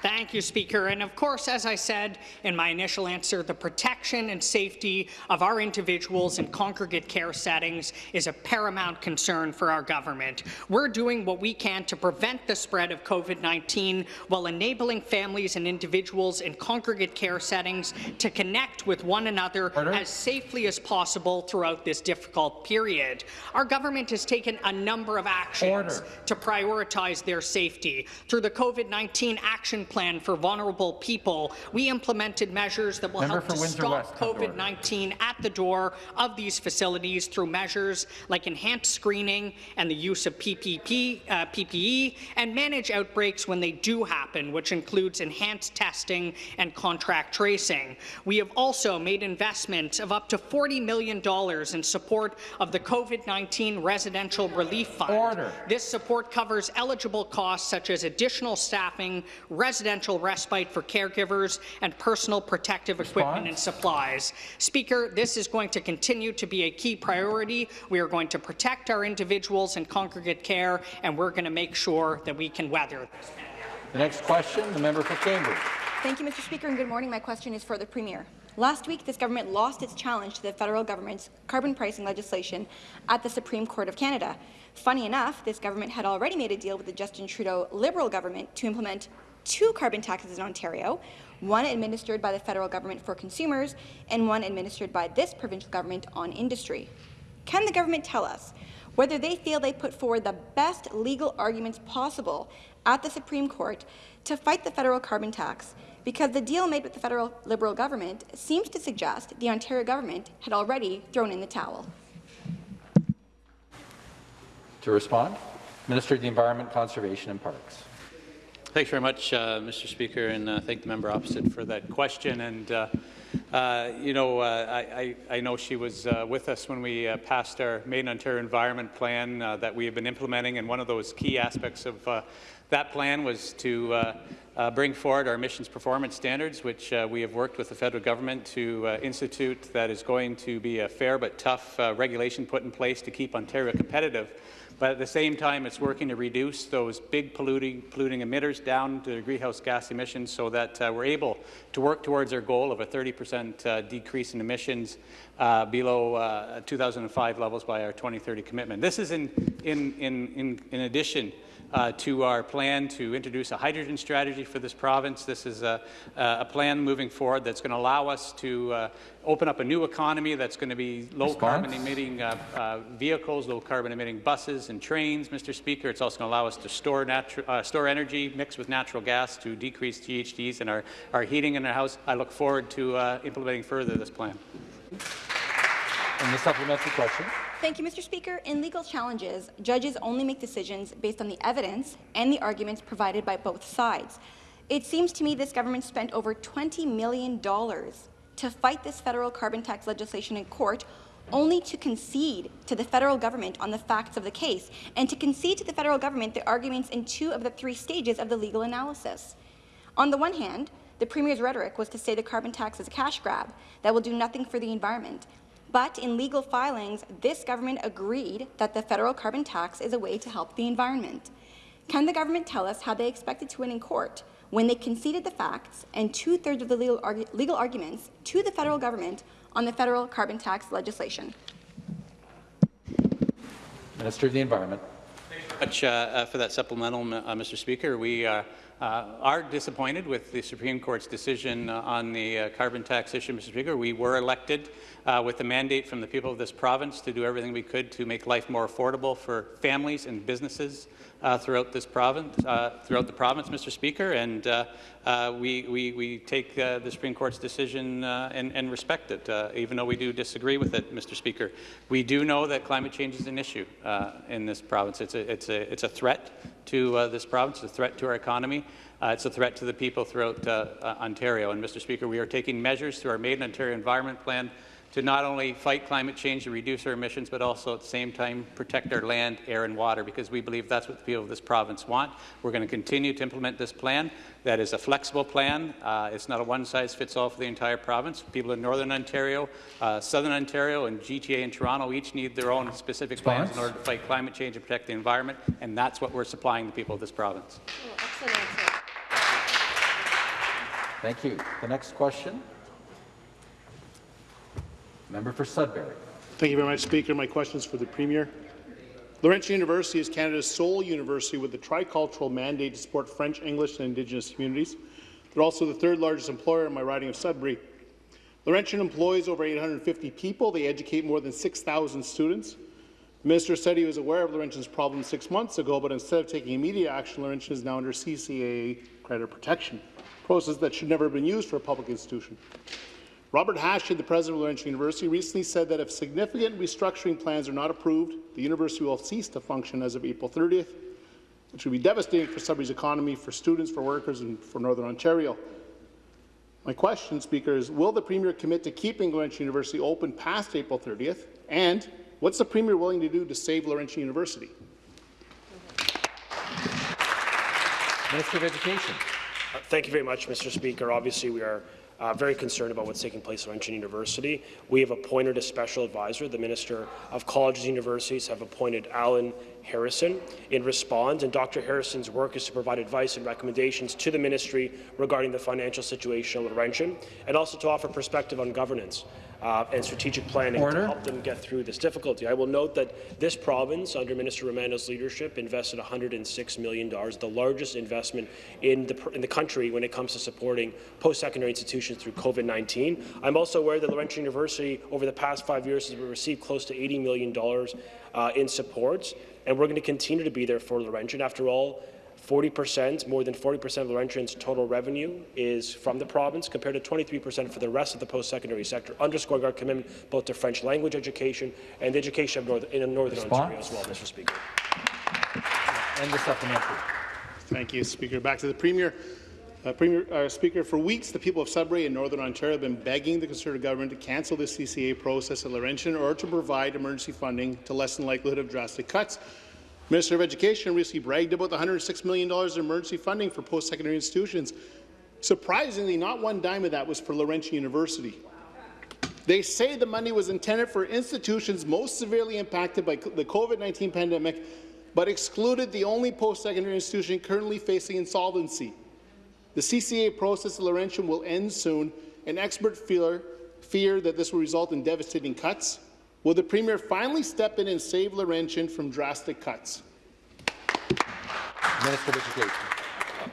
Thank you, Speaker. And of course, as I said in my initial answer, the protection and safety of our individuals in congregate care settings is a paramount concern for our government. We're doing what we can to prevent the spread of COVID-19 while enabling families and individuals in congregate care settings to connect with one another Order. as safely as possible throughout this difficult period. Our government has taken a number of actions Order. to prioritize their safety. Through the COVID-19 Action plan for vulnerable people, we implemented measures that will Member help to Windsor stop COVID-19 at the door of these facilities through measures like enhanced screening and the use of PPP, uh, PPE, and manage outbreaks when they do happen, which includes enhanced testing and contract tracing. We have also made investments of up to $40 million in support of the COVID-19 Residential Relief Fund. Order. This support covers eligible costs such as additional staffing, residential respite for caregivers, and personal protective Response? equipment and supplies. Speaker, this is going to continue to be a key priority. We are going to protect our individuals in congregate care, and we're going to make sure that we can weather this. The next question, the member for Cambridge. Thank you, Mr. Speaker, and good morning. My question is for the Premier. Last week, this government lost its challenge to the federal government's carbon pricing legislation at the Supreme Court of Canada. Funny enough, this government had already made a deal with the Justin Trudeau Liberal government to implement two carbon taxes in Ontario, one administered by the federal government for consumers and one administered by this provincial government on industry. Can the government tell us whether they feel they put forward the best legal arguments possible at the Supreme Court to fight the federal carbon tax because the deal made with the federal Liberal government seems to suggest the Ontario government had already thrown in the towel. To respond, Minister of the Environment, Conservation and Parks. Thanks very much, uh, Mr. Speaker, and uh, thank the member opposite for that question. And uh, Uh, you know, uh, I, I, know she was uh, with us when we passed our Main Ontario Environment Plan that we have been implementing, and one of those key aspects of that plan was to bring forward our emissions performance standards, which we have worked with the federal government to institute that is going to be a fair but tough regulation put in place to keep Ontario competitive. But at the same time, it's working to reduce those big polluting, polluting emitters down to greenhouse gas emissions so that uh, we're able to work towards our goal of a 30% uh, decrease in emissions uh, below uh, 2005 levels by our 2030 commitment. This is in, in, in, in, in addition uh, to our plan to introduce a hydrogen strategy for this province. This is a, a plan moving forward that's going to allow us to uh, open up a new economy that's going to be low Response? carbon emitting uh, uh, vehicles, low carbon emitting buses and trains, Mr. Speaker. It's also going to allow us to store, uh, store energy mixed with natural gas to decrease GHGs in our, our heating in our house. I look forward to uh, implementing further this plan. And the supplementary question. Thank you, Mr. Speaker. In legal challenges, judges only make decisions based on the evidence and the arguments provided by both sides. It seems to me this government spent over $20 million to fight this federal carbon tax legislation in court only to concede to the federal government on the facts of the case and to concede to the federal government the arguments in two of the three stages of the legal analysis. On the one hand, the Premier's rhetoric was to say the carbon tax is a cash grab that will do nothing for the environment. But in legal filings, this government agreed that the federal carbon tax is a way to help the environment. Can the government tell us how they expected to win in court when they conceded the facts and two-thirds of the legal, argu legal arguments to the federal government on the federal carbon tax legislation? Minister of the Environment. Thank much uh, uh, for that supplemental, uh, Mr. Speaker. We uh, uh, are disappointed with the Supreme Court's decision uh, on the uh, carbon tax issue, Mr. Speaker. We were elected uh, with a mandate from the people of this province to do everything we could to make life more affordable for families and businesses throughout this province, uh, throughout the province, Mr. Speaker, and uh, uh, we, we, we take uh, the Supreme Court's decision uh, and, and respect it, uh, even though we do disagree with it, Mr. Speaker. We do know that climate change is an issue uh, in this province. It's a, it's a, it's a threat to uh, this province, a threat to our economy. Uh, it's a threat to the people throughout uh, uh, Ontario. And, Mr. Speaker, we are taking measures through our Made in Ontario Environment Plan to not only fight climate change and reduce our emissions, but also at the same time protect our land, air and water, because we believe that's what the people of this province want. We're going to continue to implement this plan. That is a flexible plan. Uh, it's not a one-size-fits-all for the entire province. People in Northern Ontario, uh, Southern Ontario, and GTA and Toronto each need their own specific plans in order to fight climate change and protect the environment, and that's what we're supplying the people of this province. Thank you. The next question. Member for Sudbury. Thank you very much, Speaker. My question is for the Premier. Laurentian University is Canada's sole university with a tricultural mandate to support French, English, and Indigenous communities. They're also the third largest employer in my riding of Sudbury. Laurentian employs over 850 people. They educate more than 6,000 students. The minister said he was aware of Laurentian's problem six months ago, but instead of taking immediate action, Laurentian is now under CCAA credit protection, a process that should never have been used for a public institution. Robert Haché, the president of Laurentian University, recently said that if significant restructuring plans are not approved, the university will cease to function as of April 30th, which would be devastating for Sudbury's economy, for students, for workers, and for Northern Ontario. My question, Speaker, is will the Premier commit to keeping Laurentian University open past April 30th? And what's the Premier willing to do to save Laurentian University? Minister of Education. Uh, Thank you very much, Mr. Speaker. Obviously, we are uh, very concerned about what's taking place at Laurentian University. We have appointed a special advisor. The Minister of Colleges and Universities have appointed Alan Harrison in response, and Dr. Harrison's work is to provide advice and recommendations to the ministry regarding the financial situation at Laurentian, and also to offer perspective on governance uh, and strategic planning Order. to help them get through this difficulty. I will note that this province, under Minister Romano's leadership, invested $106 million, the largest investment in the, in the country when it comes to supporting post-secondary institutions through COVID-19. I'm also aware that Laurentian University, over the past five years, has received close to $80 million uh, in supports, and we're going to continue to be there for Laurentian. After all, 40%, more than 40% of Laurentian's total revenue is from the province, compared to 23% for the rest of the post-secondary sector, underscoring our commitment both to French language education and the education of North, in Northern Response? Ontario as well, Mr. Speaker. And the supplementary. Thank you, Speaker. Back to the Premier. Uh, Premier, uh, Speaker, for weeks, the people of Sudbury and Northern Ontario have been begging the Conservative government to cancel the CCAA process at Laurentian or to provide emergency funding to lessen the likelihood of drastic cuts. Minister of Education recently bragged about the $106 million in emergency funding for post-secondary institutions. Surprisingly, not one dime of that was for Laurentian University. They say the money was intended for institutions most severely impacted by the COVID-19 pandemic, but excluded the only post-secondary institution currently facing insolvency. The CCAA process at Laurentian will end soon, and experts fear, fear that this will result in devastating cuts. Will the Premier finally step in and save Laurentian from drastic cuts? Minister of Education.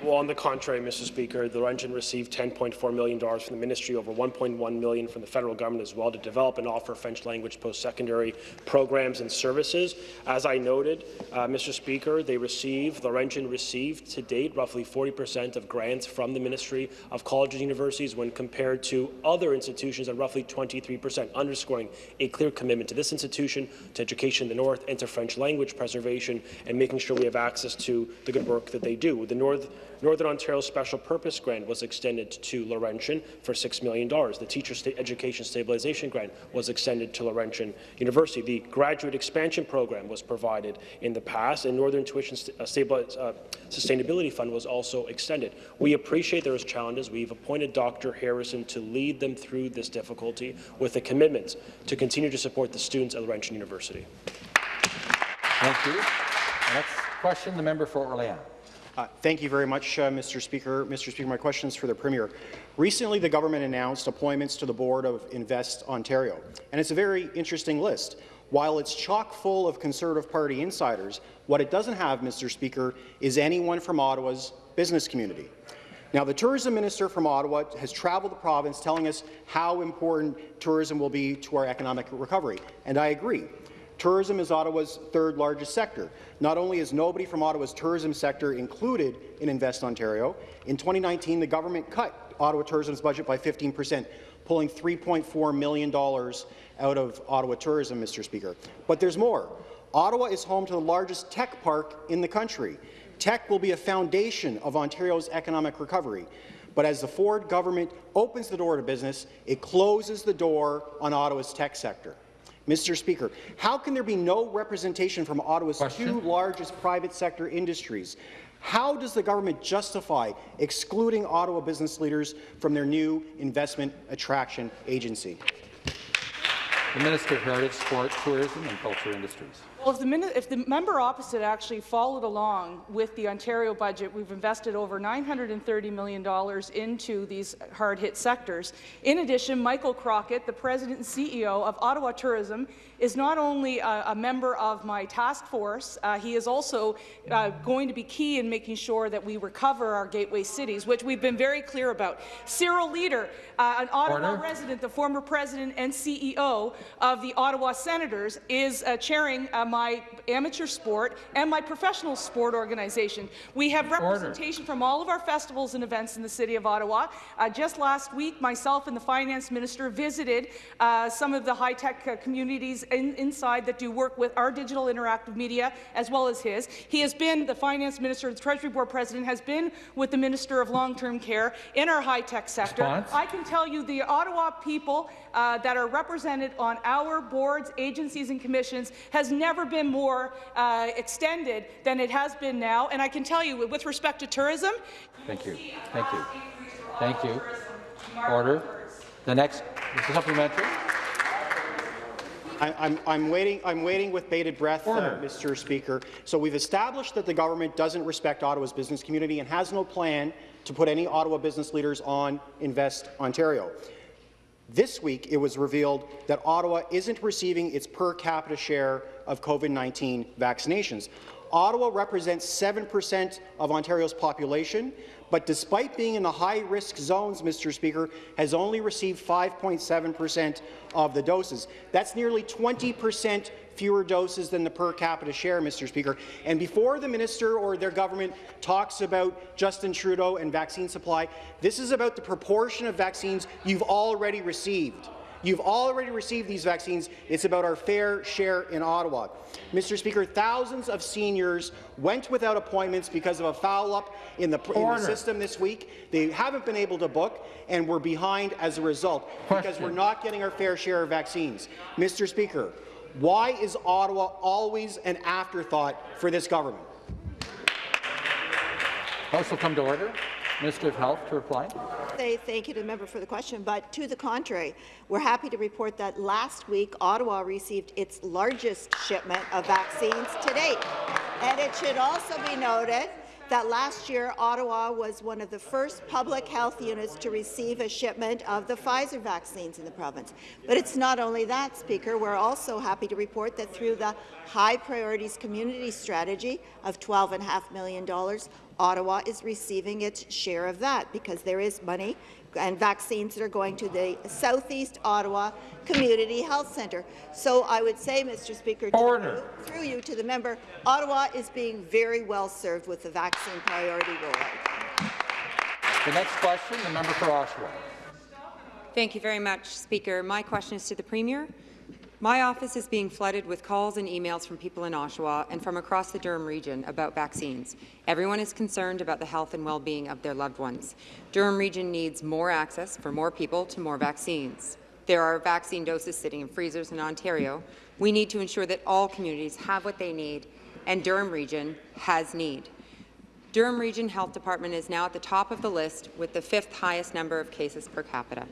Well, on the contrary, Mr. Speaker, the Laurentian received $10.4 million from the ministry, over 1.1 million from the federal government as well, to develop and offer French language post-secondary programs and services. As I noted, uh, Mr. Speaker, they received, Laurentian received to date roughly 40% of grants from the Ministry of Colleges and Universities when compared to other institutions at roughly 23%, underscoring a clear commitment to this institution, to education in the North, and to French language preservation, and making sure we have access to the good work that they do. The North Northern Ontario Special Purpose Grant was extended to Laurentian for $6 million. The Teacher Education Stabilization Grant was extended to Laurentian University. The Graduate Expansion Program was provided in the past, and Northern Tuition St uh, uh, Sustainability Fund was also extended. We appreciate there is challenges. We've appointed Dr. Harrison to lead them through this difficulty with a commitment to continue to support the students at Laurentian University. Thank you. Next question, the member for Orléans. Uh, thank you very much, uh, Mr. Speaker. Mr. Speaker, my question is for the Premier. Recently, the government announced appointments to the board of Invest Ontario, and it's a very interesting list. While it's chock full of Conservative Party insiders, what it doesn't have, Mr. Speaker, is anyone from Ottawa's business community. Now, the tourism minister from Ottawa has travelled the province telling us how important tourism will be to our economic recovery, and I agree. Tourism is Ottawa's third largest sector. Not only is nobody from Ottawa's tourism sector included in Invest Ontario, in 2019 the government cut Ottawa Tourism's budget by 15 percent, pulling $3.4 million out of Ottawa tourism, Mr. Speaker. But there's more. Ottawa is home to the largest tech park in the country. Tech will be a foundation of Ontario's economic recovery. But as the Ford government opens the door to business, it closes the door on Ottawa's tech sector. Mr. Speaker, how can there be no representation from Ottawa's Question? two largest private sector industries? How does the government justify excluding Ottawa business leaders from their new investment attraction agency? The Minister of Heritage, Sport, Tourism and Culture Industries. Well, if the, if the, member opposite actually followed along with the Ontario budget, we've invested over $930 million into these hard-hit sectors. In addition, Michael Crockatt, the president and CEO of Ottawa Tourism, is not only a, a member of my task force, uh, he is also uh, going to be key in making sure that we recover our gateway cities, which we've been very clear about. Cyril Leeder, uh, an Ottawa Order. resident, the former president and CEO of the Ottawa Senators, is uh, chairing uh, my amateur sport and my professional sport organization. We have representation Order. from all of our festivals and events in the City of Ottawa. Uh, just last week, myself and the Finance Minister visited some of the high-tech communities in, inside that do work with our digital interactive media as well as his. He has been the finance minister, the Treasury Board president, has been with the Minister of Long-Term Care in our high-tech sector. Response? I can tell you the Ottawa people uh, that are represented on our boards, agencies and commissions has never been more uh, extended than it has been now. And I can tell you, with respect to tourism... Thank you. Thank you. Thank you. Order. The next supplementary. I'm, I'm, waiting, I'm waiting with bated breath, uh, Mr. Speaker. So we've established that the government doesn't respect Ottawa's business community and has no plan to put any Ottawa business leaders on Invest Ontario. This week, it was revealed that Ottawa isn't receiving its per capita share of COVID-19 vaccinations. Ottawa represents 7% of Ontario's population, but despite being in the high-risk zones, Mr. Speaker, has only received 5.7 percent of the doses. That's nearly 20 percent fewer doses than the per capita share, Mr. Speaker. And before the minister or their government talks about Justin Trudeau and vaccine supply, this is about the proportion of vaccines you've already received. You've already received these vaccines. It's about our fair share in Ottawa. Mr. Speaker, thousands of seniors went without appointments because of a foul-up in the, in the system this week. They haven't been able to book, and we're behind as a result because we're not getting our fair share of vaccines. Mr. Speaker, why is Ottawa always an afterthought for this government? House will come to order. Minister of Health to reply. Say thank you to the member for the question, but to the contrary, we're happy to report that last week Ottawa received its largest shipment of vaccines to date. And it should also be noted that last year Ottawa was one of the first public health units to receive a shipment of the Pfizer vaccines in the province. But it's not only that, Speaker. We're also happy to report that through the High Priorities Community Strategy of $12.5 million, Ottawa is receiving its share of that because there is money and vaccines that are going to the Southeast Ottawa Community Health Centre. So I would say, Mr. Speaker, Order. through you to the member, Ottawa is being very well served with the vaccine priority rollout. The next question, the member for Oshawa. Thank you very much, Speaker. My question is to the Premier. My office is being flooded with calls and emails from people in Oshawa and from across the Durham region about vaccines. Everyone is concerned about the health and well-being of their loved ones. Durham region needs more access for more people to more vaccines. There are vaccine doses sitting in freezers in Ontario. We need to ensure that all communities have what they need, and Durham region has need. Durham Region Health Department is now at the top of the list with the fifth highest number of cases per capita.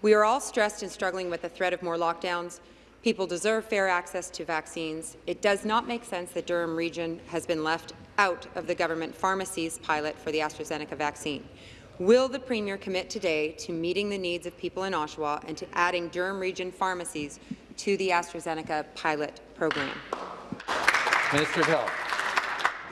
We are all stressed and struggling with the threat of more lockdowns, People deserve fair access to vaccines. It does not make sense that Durham Region has been left out of the government pharmacies pilot for the AstraZeneca vaccine. Will the Premier commit today to meeting the needs of people in Oshawa and to adding Durham Region pharmacies to the AstraZeneca pilot program? Minister of Health.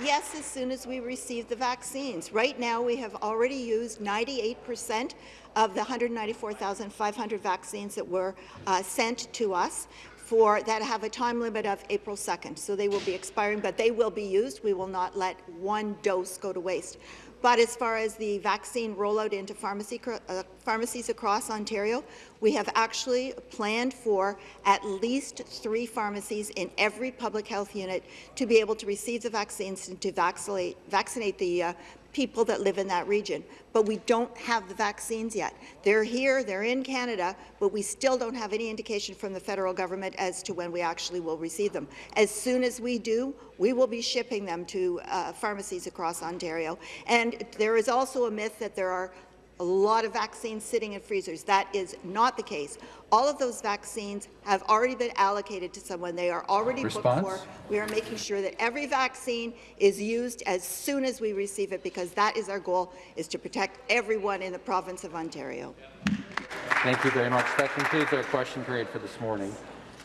Yes, as soon as we receive the vaccines. Right now, we have already used 98 percent of the 194,500 vaccines that were uh, sent to us for that have a time limit of April 2nd. So they will be expiring, but they will be used. We will not let one dose go to waste. But as far as the vaccine rollout into pharmacy, uh, pharmacies across Ontario, we have actually planned for at least three pharmacies in every public health unit to be able to receive the vaccines and to vaccinate, vaccinate the uh, people that live in that region. But we don't have the vaccines yet. They're here, they're in Canada, but we still don't have any indication from the federal government as to when we actually will receive them. As soon as we do, we will be shipping them to uh, pharmacies across Ontario. And there is also a myth that there are a lot of vaccines sitting in freezers. That is not the case. All of those vaccines have already been allocated to someone. They are already Response? booked for. We are making sure that every vaccine is used as soon as we receive it because that is our goal, is to protect everyone in the province of Ontario. Thank you very much. That concludes our question period for this morning.